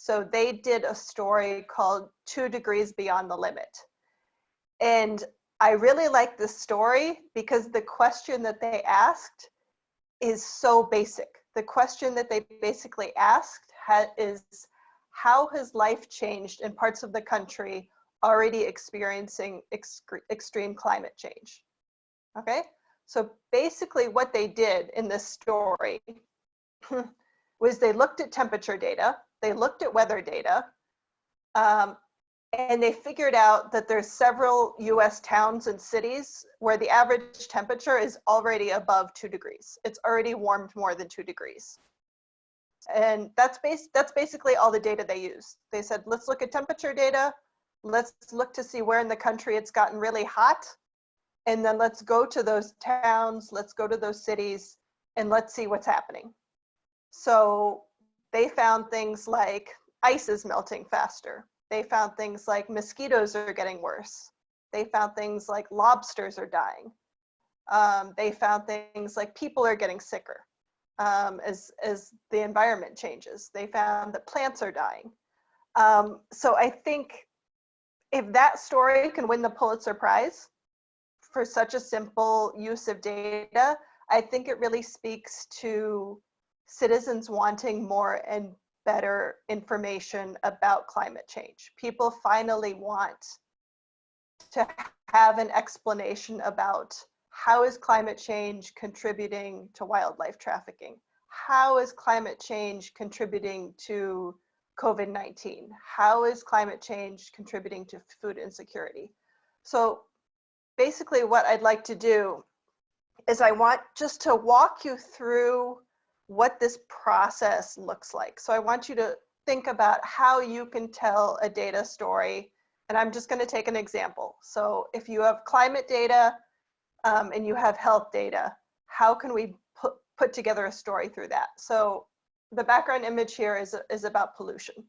D: so they did a story called Two Degrees Beyond the Limit. And I really like this story because the question that they asked is so basic. The question that they basically asked is, how has life changed in parts of the country already experiencing extreme climate change? Okay, so basically what they did in this story was they looked at temperature data they looked at weather data um, and they figured out that there's several US towns and cities where the average temperature is already above two degrees. It's already warmed more than two degrees. And that's, base, that's basically all the data they used. They said, let's look at temperature data. Let's look to see where in the country it's gotten really hot. And then let's go to those towns, let's go to those cities, and let's see what's happening. So they found things like ice is melting faster. They found things like mosquitoes are getting worse. They found things like lobsters are dying. Um, they found things like people are getting sicker um, as, as the environment changes. They found that plants are dying. Um, so I think if that story can win the Pulitzer Prize, for such a simple use of data, I think it really speaks to citizens wanting more and better information about climate change. People finally want to have an explanation about how is climate change contributing to wildlife trafficking? How is climate change contributing to COVID-19? How is climate change contributing to food insecurity? So basically what I'd like to do is I want just to walk you through what this process looks like. So I want you to think about how you can tell a data story. And I'm just gonna take an example. So if you have climate data um, and you have health data, how can we put, put together a story through that? So the background image here is, is about pollution.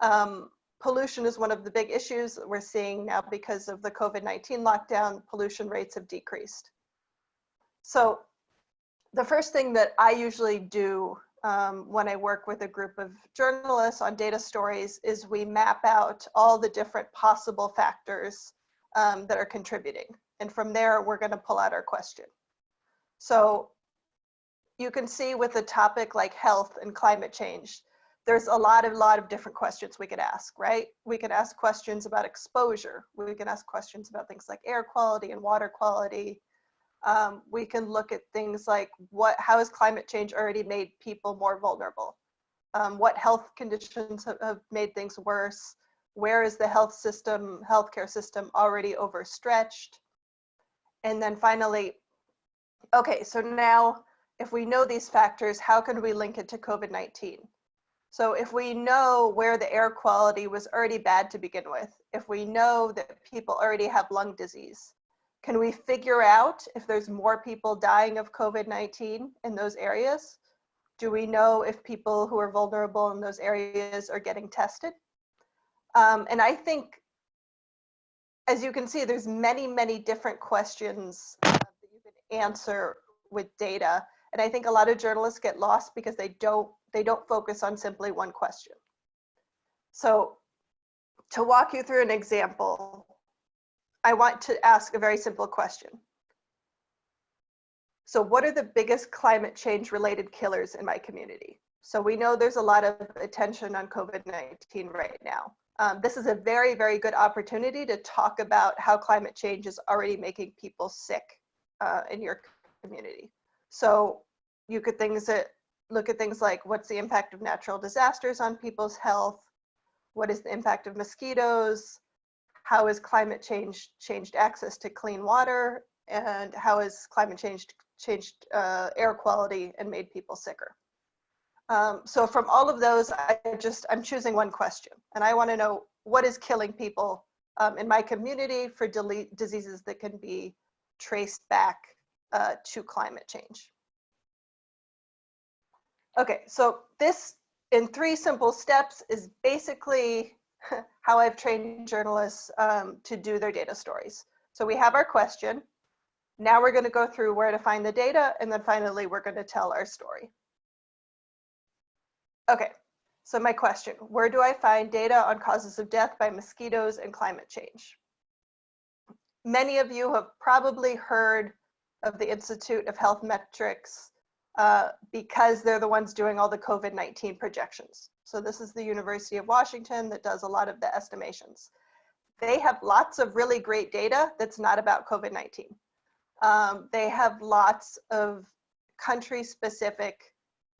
D: Um, pollution is one of the big issues that we're seeing now because of the COVID-19 lockdown, pollution rates have decreased. So the first thing that I usually do um, when I work with a group of journalists on data stories is we map out all the different possible factors um, that are contributing. And from there, we're gonna pull out our question. So you can see with a topic like health and climate change, there's a lot of lot of different questions we could ask, right? We could ask questions about exposure. We can ask questions about things like air quality and water quality. Um, we can look at things like what, how has climate change already made people more vulnerable? Um, what health conditions have, have made things worse? Where is the health system, healthcare system already overstretched? And then finally, okay, so now if we know these factors, how can we link it to COVID-19? So if we know where the air quality was already bad to begin with, if we know that people already have lung disease, can we figure out if there's more people dying of COVID-19 in those areas? Do we know if people who are vulnerable in those areas are getting tested? Um, and I think, as you can see, there's many, many different questions uh, that you can answer with data. And I think a lot of journalists get lost because they don't they don't focus on simply one question. So to walk you through an example, I want to ask a very simple question. So what are the biggest climate change related killers in my community? So we know there's a lot of attention on COVID-19 right now. Um, this is a very, very good opportunity to talk about how climate change is already making people sick uh, in your community. So you could things that look at things like what's the impact of natural disasters on people's health? What is the impact of mosquitoes? How has climate change changed access to clean water? And how has climate change changed uh, air quality and made people sicker? Um, so from all of those, I just, I'm choosing one question. And I wanna know what is killing people um, in my community for diseases that can be traced back uh, to climate change. Okay, so this in three simple steps is basically how I've trained journalists um, to do their data stories. So we have our question. Now we're gonna go through where to find the data, and then finally we're gonna tell our story. Okay, so my question, where do I find data on causes of death by mosquitoes and climate change? Many of you have probably heard of the Institute of Health Metrics uh, because they're the ones doing all the COVID-19 projections. So this is the University of Washington that does a lot of the estimations. They have lots of really great data that's not about COVID-19. Um, they have lots of country specific,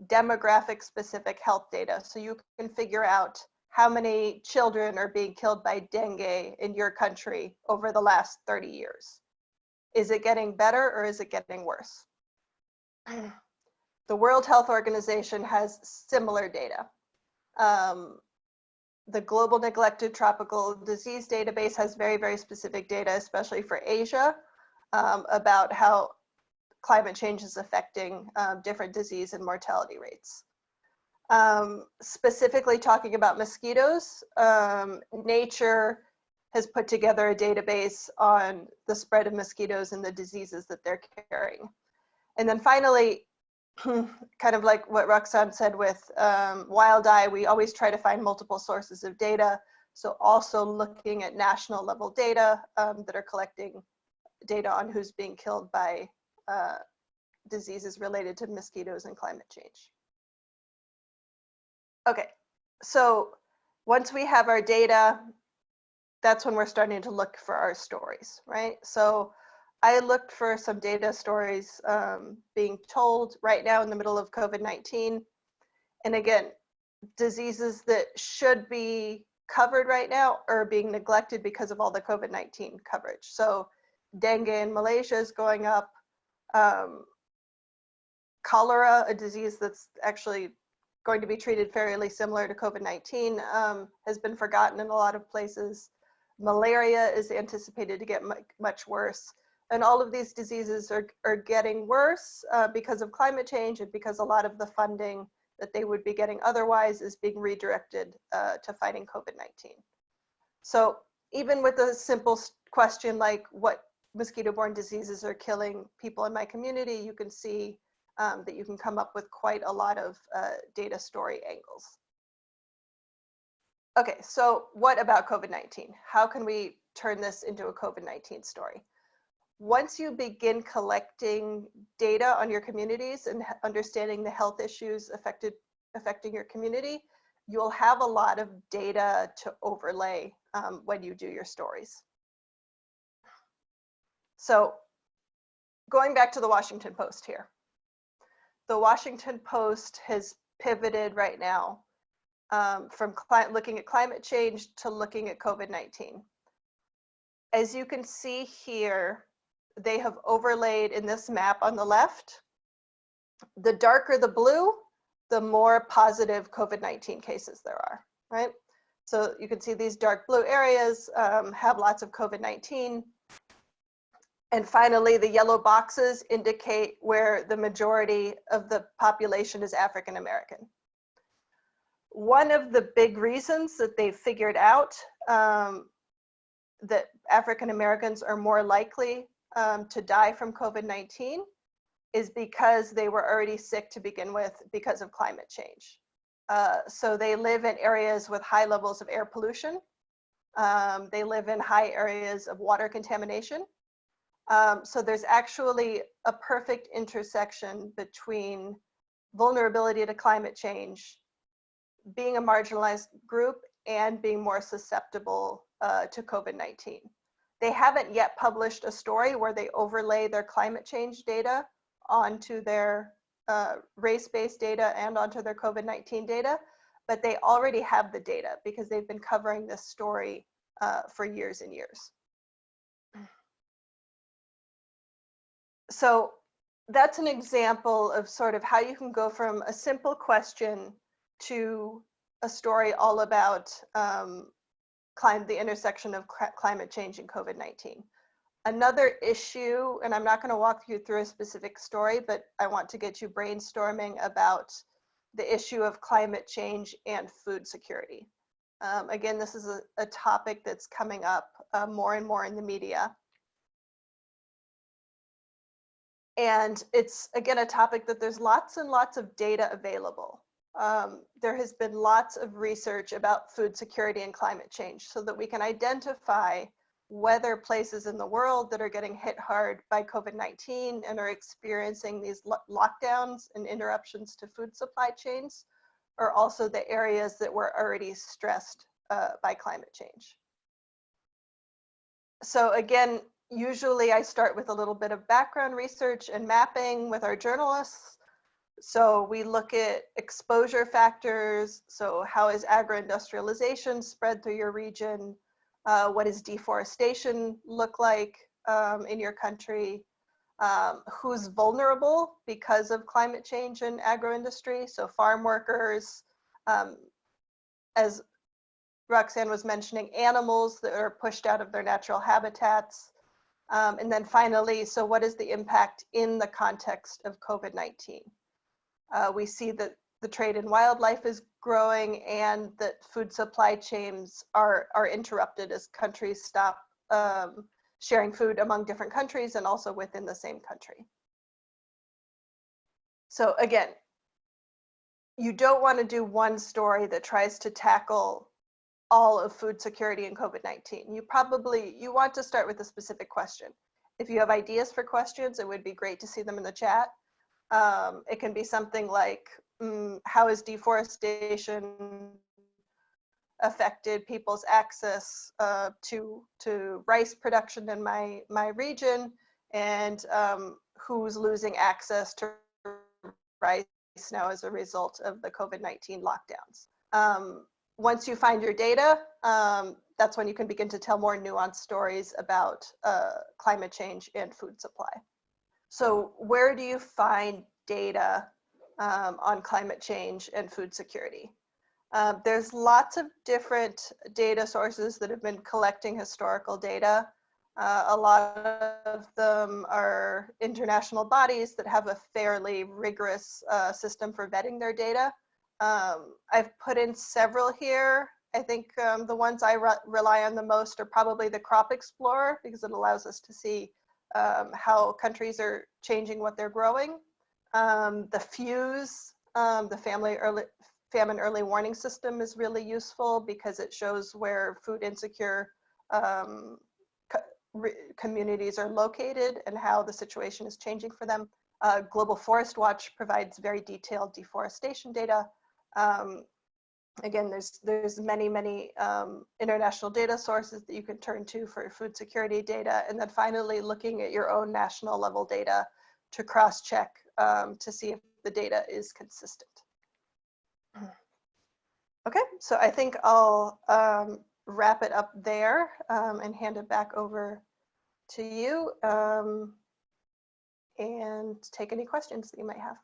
D: demographic specific health data. So you can figure out how many children are being killed by dengue in your country over the last 30 years. Is it getting better or is it getting worse? The World Health Organization has similar data. Um, the Global Neglected Tropical Disease Database has very, very specific data, especially for Asia, um, about how climate change is affecting um, different disease and mortality rates. Um, specifically talking about mosquitoes, um, Nature has put together a database on the spread of mosquitoes and the diseases that they're carrying. And then finally, kind of like what Roxanne said with um, WildEye, we always try to find multiple sources of data. So also looking at national level data um, that are collecting data on who's being killed by uh, diseases related to mosquitoes and climate change. Okay, so once we have our data, that's when we're starting to look for our stories, right? So I looked for some data stories um, being told right now in the middle of COVID-19. And again, diseases that should be covered right now are being neglected because of all the COVID-19 coverage. So dengue in Malaysia is going up. Um, cholera, a disease that's actually going to be treated fairly similar to COVID-19, um, has been forgotten in a lot of places. Malaria is anticipated to get much worse. And all of these diseases are, are getting worse uh, because of climate change and because a lot of the funding that they would be getting otherwise is being redirected uh, to fighting COVID-19. So even with a simple question like what mosquito-borne diseases are killing people in my community, you can see um, that you can come up with quite a lot of uh, data story angles. Okay, so what about COVID-19? How can we turn this into a COVID-19 story? Once you begin collecting data on your communities and understanding the health issues affected, affecting your community, you'll have a lot of data to overlay um, when you do your stories. So going back to the Washington Post here. The Washington Post has pivoted right now um, from looking at climate change to looking at COVID-19. As you can see here, they have overlaid in this map on the left, the darker the blue, the more positive COVID-19 cases there are, right? So you can see these dark blue areas um, have lots of COVID-19. And finally, the yellow boxes indicate where the majority of the population is African American. One of the big reasons that they figured out um, that African Americans are more likely um, to die from COVID-19 is because they were already sick to begin with because of climate change. Uh, so they live in areas with high levels of air pollution. Um, they live in high areas of water contamination. Um, so there's actually a perfect intersection between vulnerability to climate change, being a marginalized group, and being more susceptible uh, to COVID-19. They haven't yet published a story where they overlay their climate change data onto their uh, race-based data and onto their COVID-19 data, but they already have the data because they've been covering this story uh, for years and years. so that's an example of sort of how you can go from a simple question to a story all about um, the intersection of climate change and COVID-19. Another issue, and I'm not going to walk you through a specific story, but I want to get you brainstorming about the issue of climate change and food security. Um, again, this is a, a, topic that's coming up uh, more and more in the media. And it's, again, a topic that there's lots and lots of data available. Um, there has been lots of research about food security and climate change so that we can identify whether places in the world that are getting hit hard by COVID-19 and are experiencing these lo lockdowns and interruptions to food supply chains are also the areas that were already stressed uh, by climate change. So again, usually I start with a little bit of background research and mapping with our journalists. So we look at exposure factors. So how is agro-industrialization spread through your region? Uh, what does deforestation look like um, in your country? Um, who's vulnerable because of climate change and agro-industry? So farm workers, um, as Roxanne was mentioning, animals that are pushed out of their natural habitats, um, and then finally, so what is the impact in the context of COVID-19? Uh, we see that the trade in wildlife is growing and that food supply chains are, are interrupted as countries stop um, sharing food among different countries and also within the same country. So again, you don't want to do one story that tries to tackle all of food security and COVID-19. You probably, you want to start with a specific question. if you have ideas for questions, it would be great to see them in the chat. Um, it can be something like, mm, how is deforestation affected people's access uh, to to rice production in my my region, and um, who's losing access to rice now as a result of the COVID-19 lockdowns. Um, once you find your data, um, that's when you can begin to tell more nuanced stories about uh, climate change and food supply. So where do you find data um, on climate change and food security? Uh, there's lots of different data sources that have been collecting historical data. Uh, a lot of them are international bodies that have a fairly rigorous uh, system for vetting their data. Um, I've put in several here. I think um, the ones I re rely on the most are probably the Crop Explorer because it allows us to see um, how countries are changing what they're growing. Um, the FEWS, um, the Family Early, Famine Early Warning System is really useful because it shows where food insecure um, communities are located and how the situation is changing for them. Uh, Global Forest Watch provides very detailed deforestation data. Um, again, there's there's many, many um, international data sources that you can turn to for food security data. And then finally, looking at your own national level data to cross-check um, to see if the data is consistent. Okay, so I think I'll um, wrap it up there um, and hand it back over to you um, and take any questions that you might have.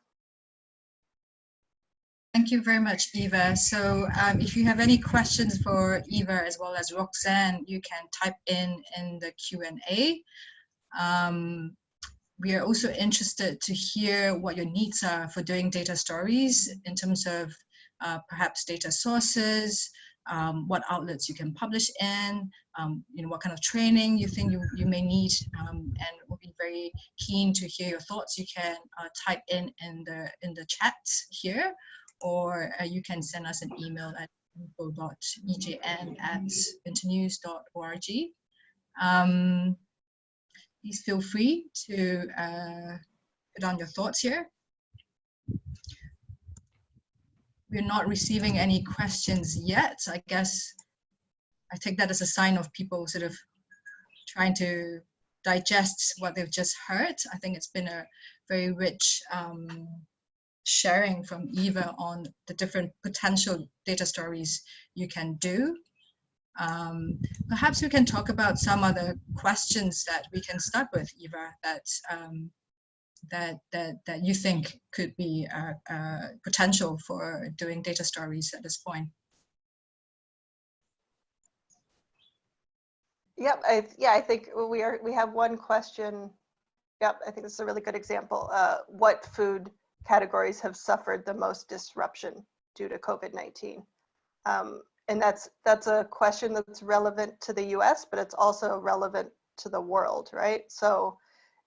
A: Thank you very much, Eva. So um, if you have any questions for Eva as well as Roxanne, you can type in in the Q&A. Um, we are also interested to hear what your needs are for doing data stories in terms of uh, perhaps data sources, um, what outlets you can publish in, um, you know, what kind of training you think you, you may need, um, and we'll be very keen to hear your thoughts. You can uh, type in in the in the chat here, or uh, you can send us an email at info.ejn at internews.org. Um, please feel free to uh, put on your thoughts here we're not receiving any questions yet. I guess I take that as a sign of people sort of trying to digest what they've just heard. I think it's been a very rich um, sharing from Eva on the different potential data stories you can do. Um, perhaps we can talk about some other questions that we can start with, Eva, that um, that that that you think could be a, a potential for doing data stories at this point?
D: Yep, I, yeah, I think we are. We have one question. Yep, I think this is a really good example. Uh, what food categories have suffered the most disruption due to COVID-19? Um, and that's that's a question that's relevant to the U.S., but it's also relevant to the world, right? So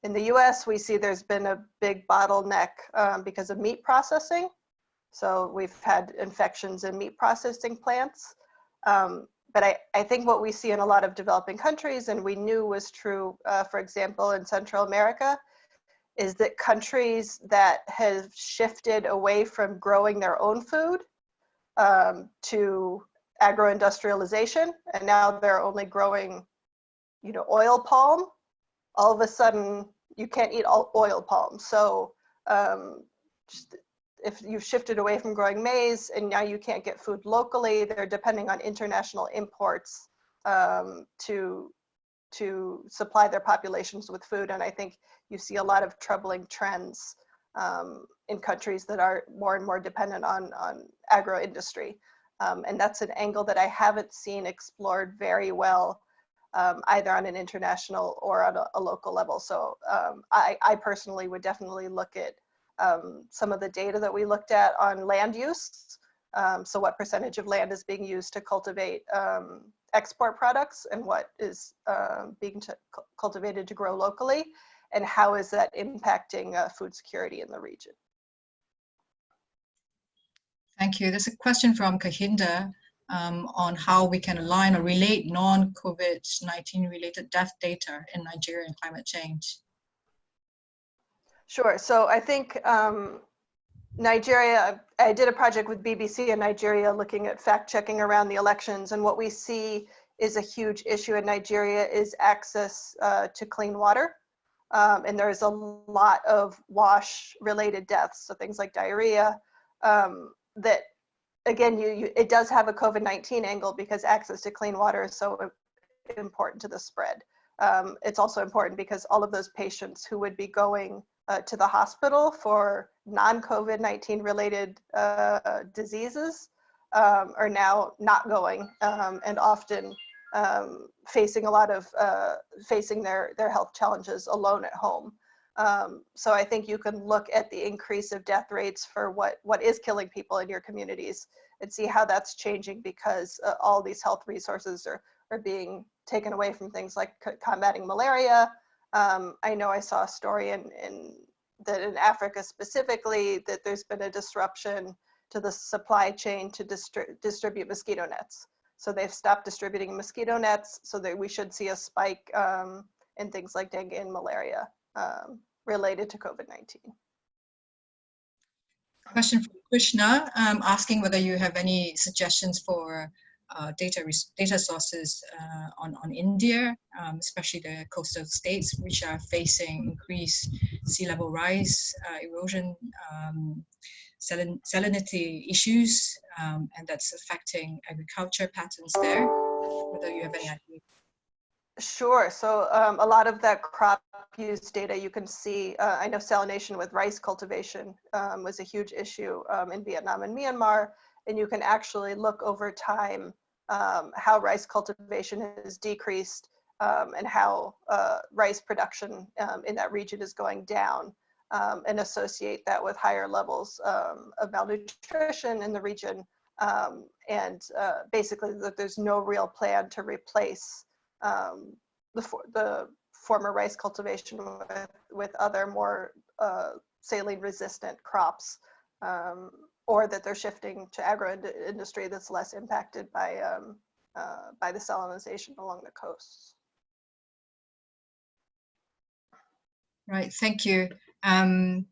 D: in the US, we see there's been a big bottleneck um, because of meat processing. So we've had infections in meat processing plants. Um, but I, I think what we see in a lot of developing countries, and we knew was true, uh, for example, in Central America, is that countries that have shifted away from growing their own food um, to agro-industrialization, and now they're only growing, you know, oil palm all of a sudden you can't eat all oil palm. So um, if you've shifted away from growing maize and now you can't get food locally, they're depending on international imports um, to to supply their populations with food. And I think you see a lot of troubling trends um, in countries that are more and more dependent on, on agro industry. Um, and that's an angle that I haven't seen explored very well um, either on an international or on a, a local level. So um, I, I, personally would definitely look at um, some of the data that we looked at on land use. Um, so what percentage of land is being used to cultivate export products and what is um, being cultivated to grow locally and how is that impacting uh, food security in the region.
A: Thank you. There's a question from Kahinda um, on how we can align or relate non-COVID-19 related death data in Nigeria and climate change.
D: Sure. So I think um, Nigeria, I did a project with BBC in Nigeria looking at fact checking around the elections. And what we see is a huge issue in Nigeria is access uh, to clean water. Um, and there's a lot of wash related deaths. So things like diarrhea um, that again, you, you, it does have a COVID-19 angle because access to clean water is so important to the spread. Um, it's also important because all of those patients who would be going uh, to the hospital for non-COVID-19 related uh, diseases um, are now not going um, and often um, facing a lot of, uh, facing their, their health challenges alone at home. Um, so I think you can look at the increase of death rates for what, what is killing people in your communities and see how that's changing because uh, all these health resources are, are being taken away from things like combating malaria. Um, I know I saw a story in, in that in Africa specifically that there's been a disruption to the supply chain to distri distribute mosquito nets. So they've stopped distributing mosquito nets so that we should see a spike um, in things like dengue and malaria um, related to COVID-19.
A: Question from Krishna, um, asking whether you have any suggestions for uh, data data sources uh, on, on India, um, especially the coastal states, which are facing increased sea level rise, uh, erosion, um, salin salinity issues, um, and that's affecting agriculture patterns there. Whether you have any idea.
D: Sure. So um, a lot of that crop use data you can see, uh, I know salination with rice cultivation um, was a huge issue um, in Vietnam and Myanmar, and you can actually look over time um, how rice cultivation has decreased um, and how uh, rice production um, in that region is going down and associate that with higher levels of malnutrition in the region. and uh, basically that there's no real plan to replace um, the, for, the former rice cultivation with, with other more uh, saline resistant crops um, or that they're shifting to agro industry that's less impacted by, um, uh, by the salinization along the coasts.
A: Right, thank you. Um,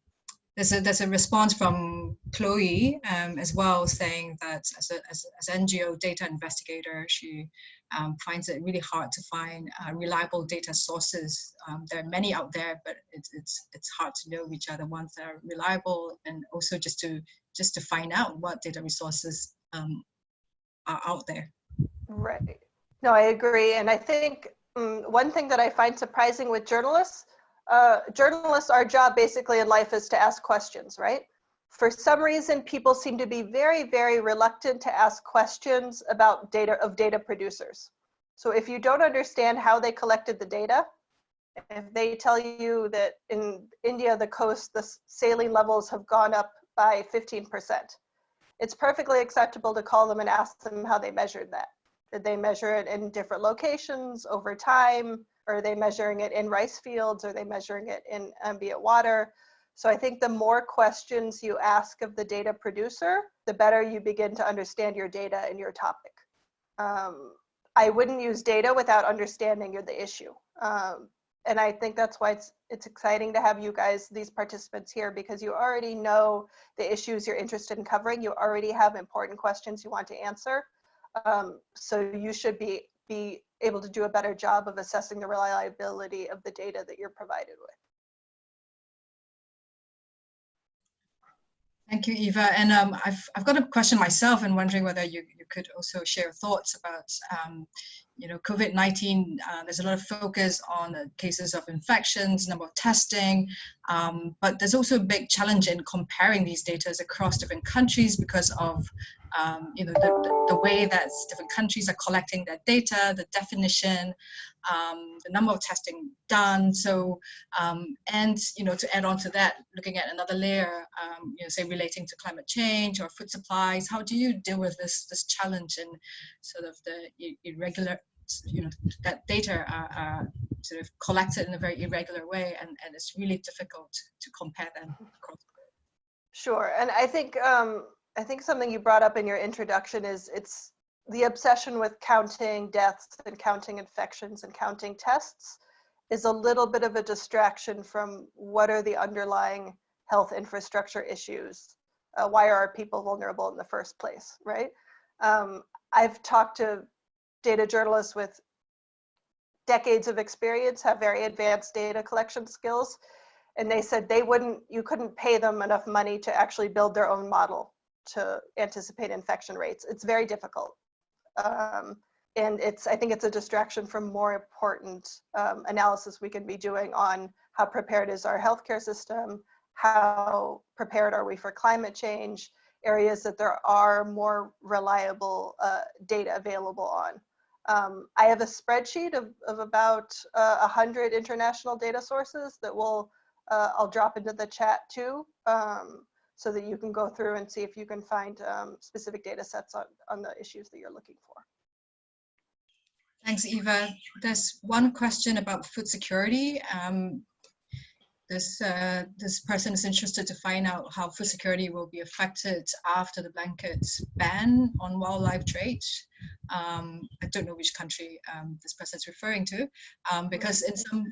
A: there's a there's a response from Chloe um, as well saying that as a as, as NGO data investigator, she um, finds it really hard to find uh, reliable data sources. Um, there are many out there, but it's it's it's hard to know which are the ones that are reliable, and also just to just to find out what data resources um, are out there.
D: Right. No, I agree, and I think um, one thing that I find surprising with journalists uh, journalists, our job basically in life is to ask questions, right? For some reason, people seem to be very, very reluctant to ask questions about data of data producers. So if you don't understand how they collected the data, if they tell you that in India, the coast, the saline levels have gone up by 15%, it's perfectly acceptable to call them and ask them how they measured that. Did they measure it in different locations over time? Are they measuring it in rice fields? Are they measuring it in ambient water? So I think the more questions you ask of the data producer, the better you begin to understand your data and your topic. Um, I wouldn't use data without understanding the issue. Um, and I think that's why it's, it's exciting to have you guys, these participants here, because you already know the issues you're interested in covering. You already have important questions you want to answer. Um, so you should be, be able to do a better job of assessing the reliability of the data that you're provided with.
A: Thank you, Eva. And um, I've, I've got a question myself and wondering whether you, you could also share thoughts about, um, you know, COVID-19. Uh, there's a lot of focus on the cases of infections, number of testing, um, but there's also a big challenge in comparing these data across different countries because of um, you know, the, the, the, way that different countries are collecting their data, the definition, um, the number of testing done. So, um, and, you know, to add on to that, looking at another layer, um, you know, say relating to climate change or food supplies, how do you deal with this, this challenge and sort of the irregular, you know, that data are, are sort of collected in a very irregular way and, and it's really difficult to compare them across
D: Sure, and I think um, I think something you brought up in your introduction is it's the obsession with counting deaths and counting infections and counting tests is a little bit of a distraction from what are the underlying health infrastructure issues. Uh, why are people vulnerable in the first place, right? Um, I've talked to data journalists with decades of experience, have very advanced data collection skills, and they said they wouldn't, you couldn't pay them enough money to actually build their own model to anticipate infection rates. It's very difficult. Um, and it's, I think it's a distraction from more important um, analysis we can be doing on how prepared is our healthcare system, how prepared are we for climate change, areas that there are more reliable uh, data available on. Um, I have a spreadsheet of, of about uh, 100 international data sources that will, uh, I'll drop into the chat too, um, so that you can go through and see if you can find um, specific data sets on, on the issues that you're looking for.
A: Thanks, Eva. There's one question about food security. Um, this, uh, this person is interested to find out how food security will be affected after the blanket ban on wildlife trade. Um, I don't know which country um, this person is referring to, um, because in some,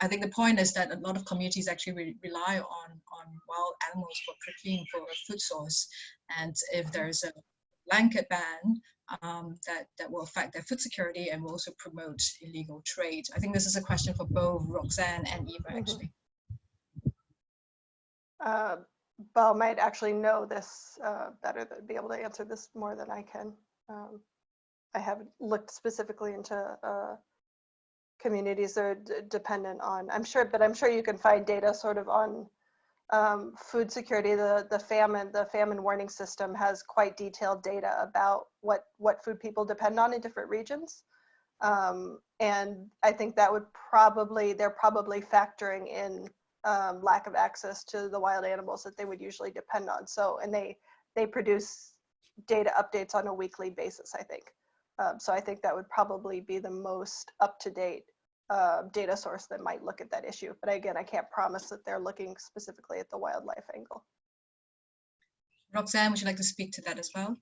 A: I think the point is that a lot of communities actually re rely on, on wild animals for protein for a food source. And if there's a blanket ban, um, that, that will affect their food security and will also promote illegal trade. I think this is a question for both Roxanne and Eva,
D: Mm-hmm.
A: actually.
D: Uh, Bal might actually know this uh, better, than be able to answer this more than I can. Um, I haven't looked specifically into uh, communities that are dependent on, I'm sure, but I'm sure you can find data sort of on um, food security. The, the famine, the famine warning system has quite detailed data about what, what food people depend on in different regions. Um, and I think that would probably, they're probably factoring in um, lack of access to the wild animals that they would usually depend on. So, and they they produce data updates on a weekly basis, I think. Um, so I think that would probably be the most up to date uh, data source that might look at that issue. But again, I can't promise that they're looking specifically at the wildlife angle.
A: Roxanne, would you like to speak to that as well?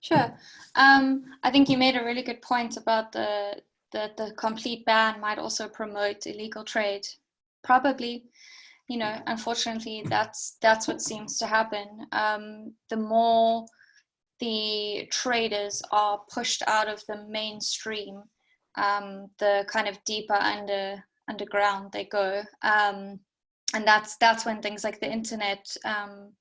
B: Sure. Um, I think you made a really good point about the that the complete ban might also promote illegal trade. Probably, you know, unfortunately, that's that's what seems to happen. Um, the more the traders are pushed out of the mainstream, um, the kind of deeper under underground they go, um, and that's that's when things like the internet um,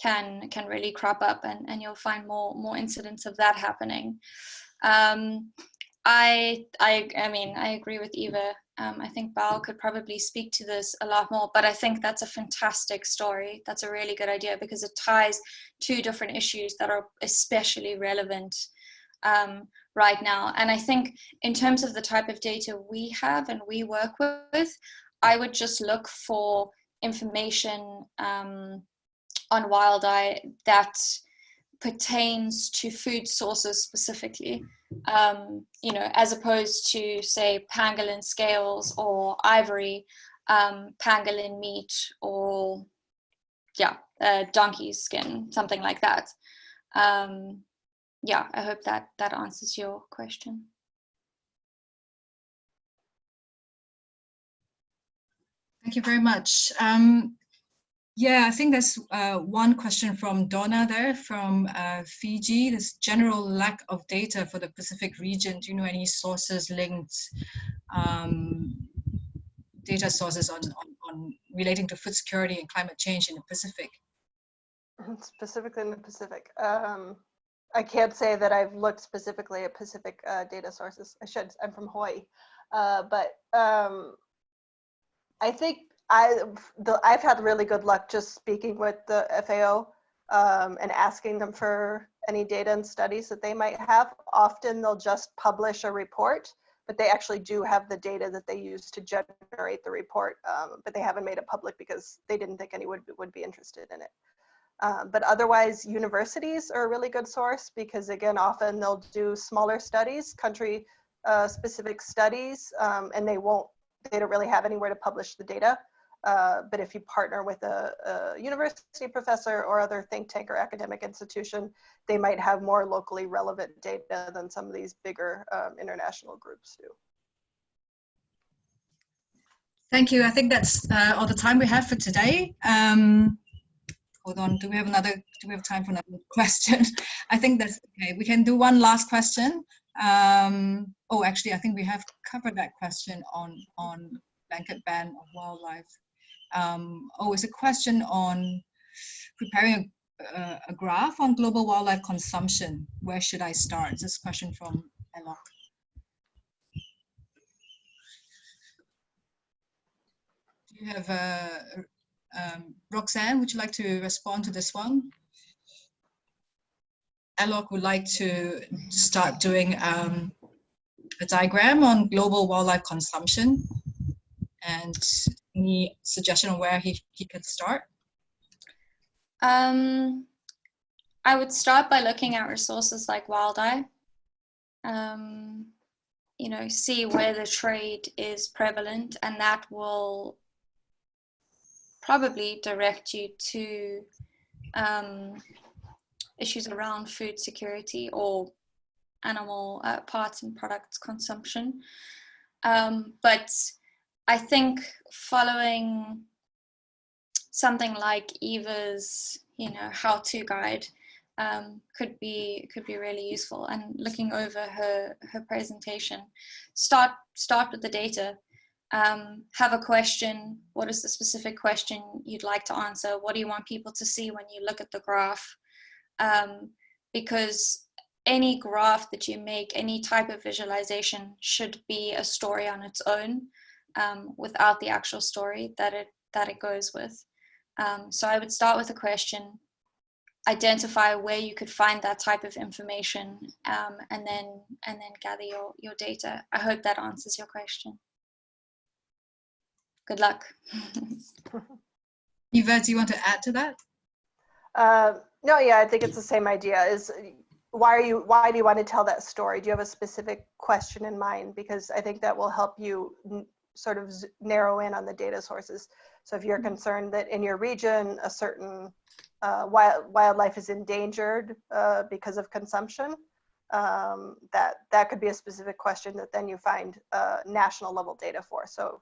B: can can really crop up, and and you'll find more more incidents of that happening. Um, I I I mean I agree with Eva. Um, I think Bal could probably speak to this a lot more, but I think that's a fantastic story. That's a really good idea because it ties two different issues that are especially relevant um, right now. And I think in terms of the type of data we have and we work with, I would just look for information um, on WildEye that pertains to food sources specifically um, you know, as opposed to say pangolin scales or ivory, um, pangolin meat or yeah, uh, donkey skin, something like that. Um, yeah, I hope that that answers your question.
A: Thank you very much. Um, yeah, I think there's uh, one question from Donna there from uh, Fiji. This general lack of data for the Pacific region. Do you know any sources linked, um, data sources on, on, on relating to food security and climate change in the Pacific?
D: Specifically in the Pacific. Um, I can't say that I've looked specifically at Pacific uh, data sources. I should, I'm from Hawaii. Uh, but um, I think I, the, I've had really good luck just speaking with the FAO um, and asking them for any data and studies that they might have. Often they'll just publish a report, but they actually do have the data that they use to generate the report, um, but they haven't made it public because they didn't think anyone would, would be interested in it. Um, but otherwise, universities are a really good source because again, often they'll do smaller studies, country uh, specific studies, um, and they won't, they don't really have anywhere to publish the data. Uh, but if you partner with a, a, university professor or other think tank or academic institution, they might have more locally relevant data than some of these bigger um, international groups do.
A: Thank you. I think that's uh, all the time we have for today. Um, hold on, do we have another, do we have time for another question? I think that's okay. We can do one last question. Um, oh, actually, I think we have covered that question on, on blanket ban of wildlife. Um, oh, it's a question on preparing a, a, graph on global wildlife consumption. Where should I start? This question from Elok. Do you have a, um, Roxanne, would you like to respond to this one? Alok would like to start doing um, a diagram on global wildlife consumption and any suggestion on where he, he could start?
B: Um, I would start by looking at resources like WildEye. Um, you know, see where the trade is prevalent and that will probably direct you to um, issues around food security or animal uh, parts and products consumption. Um, but I think following something like Eva's, you know, how-to guide um, could be could be really useful. And looking over her her presentation, start start with the data um, have a question. What is the specific question you'd like to answer? What do you want people to see when you look at the graph? Um, because any graph that you make, any type of visualization should be a story on its own um, without the actual story that it, that it goes with. Um, so I would start with a question, identify where you could find that type of information, um, and then and then gather your, your data. I hope that answers your question. Good luck.
A: Eva, do you want to add to that?
D: Uh, no, yeah, I think it's the same idea. Is why are you? Why do you want to tell that story? Do you have a specific question in mind? Because I think that will help you sort of narrow in on the data sources. So if you're mm-hmm. concerned that in your region a certain uh, wild, wildlife is endangered uh, because of consumption, um, that that could be a specific question that then you find uh, national level data for. So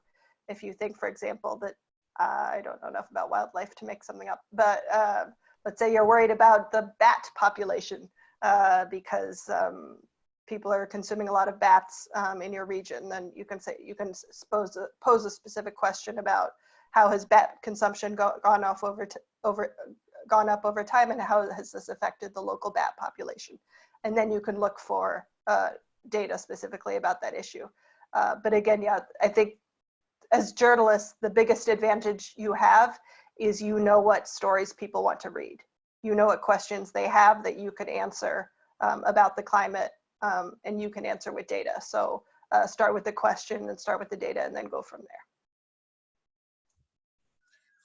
D: if you think, for example, that uh, I don't know enough about wildlife to make something up, but uh, let's say you're worried about the bat population uh, because um, people are consuming a lot of bats um, in your region, then you can say you can pose a, pose a specific question about how has bat consumption go, gone off over over gone up over time, and how has this affected the local bat population, and then you can look for uh, data specifically about that issue. Uh, but again, yeah, I think as journalists, the biggest advantage you have is you know what stories people want to read. You know what questions they have that you could answer um, about the climate um, and you can answer with data. So uh, start with the question and start with the data and then go from there.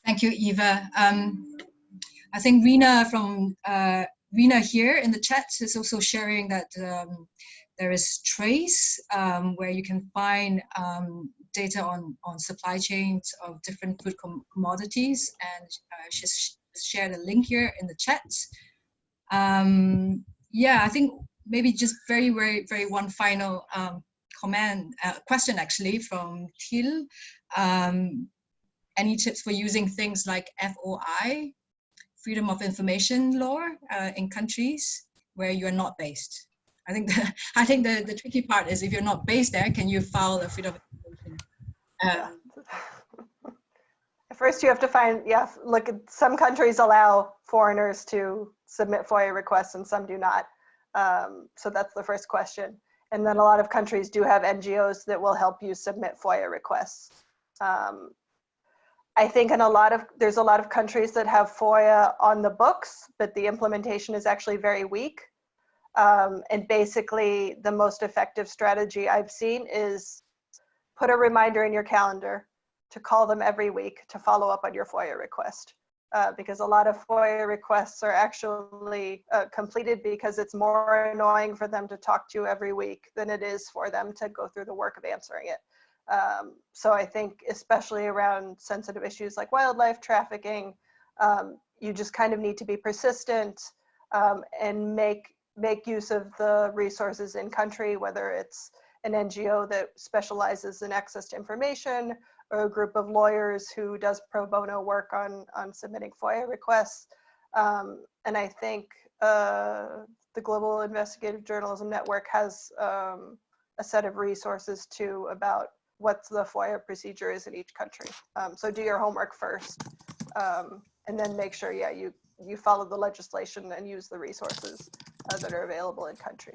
A: Thank you, Eva. Um, I think Rena from uh, Rena here in the chat is also sharing that um, there is Trase um, where you can find um, data on, on supply chains of different food com commodities and uh, she's shared a link here in the chat. Um, yeah, I think maybe just very, very, very one final um, comment, uh, question actually from Til. Um, any tips for using things like FOI, freedom of information law uh, in countries where you are not based? I think the, I think the, the tricky part is if you're not based there, can you file a freedom of
D: um, First, you have to find, yeah, look, some countries allow foreigners to submit FOIA requests and some do not. Um, so that's the first question. And then a lot of countries do have NGOs that will help you submit FOIA requests. Um, I think in a lot of, there's a lot of countries that have FOIA on the books, but the implementation is actually very weak. Um, and basically the most effective strategy I've seen is put a reminder in your calendar to call them every week to follow up on your FOIA request. Uh, because a lot of FOIA requests are actually uh, completed because it's more annoying for them to talk to you every week than it is for them to go through the work of answering it. Um, so I think especially around sensitive issues like wildlife trafficking, um, you just kind of need to be persistent um, and make make use of the resources in country, whether it's an NGO that specializes in access to information or a group of lawyers who does pro bono work on, on submitting FOIA requests. Um, and I think uh, the Global Investigative Journalism Network has um, a set of resources too about what the FOIA procedure is in each country. Um, so do your homework first um, and then make sure, yeah, you, you follow the legislation and use the resources uh, that are available in country.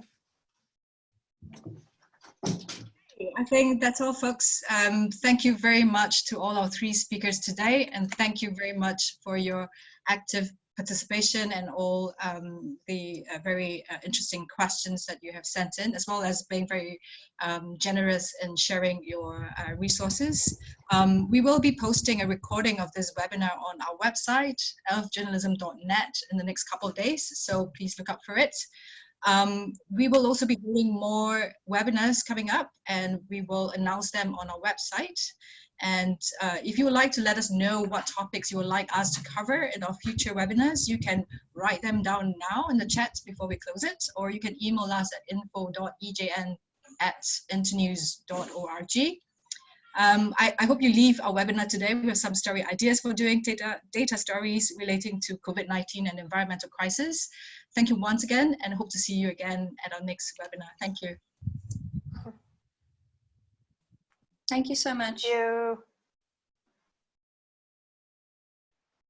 A: I think that's all, folks. Um, thank you very much to all our three speakers today, and thank you very much for your active participation and all um, the uh, very uh, interesting questions that you have sent in, as well as being very um, generous in sharing your uh, resources. Um, we will be posting a recording of this webinar on our website, earthjournalism.net, in the next couple of days, so please look up for it. Um, we will also be doing more webinars coming up and we will announce them on our website. And uh, if you would like to let us know what topics you would like us to cover in our future webinars, you can write them down now in the chat before we close it, or you can email us at info.ejn at internews.org. Um, I, I, hope you leave our webinar today with some story ideas for doing data, data stories relating to COVID-19 and environmental crisis. Thank you once again and hope to see you again at our next webinar. Thank you.
B: Thank you so much.
D: Thank you.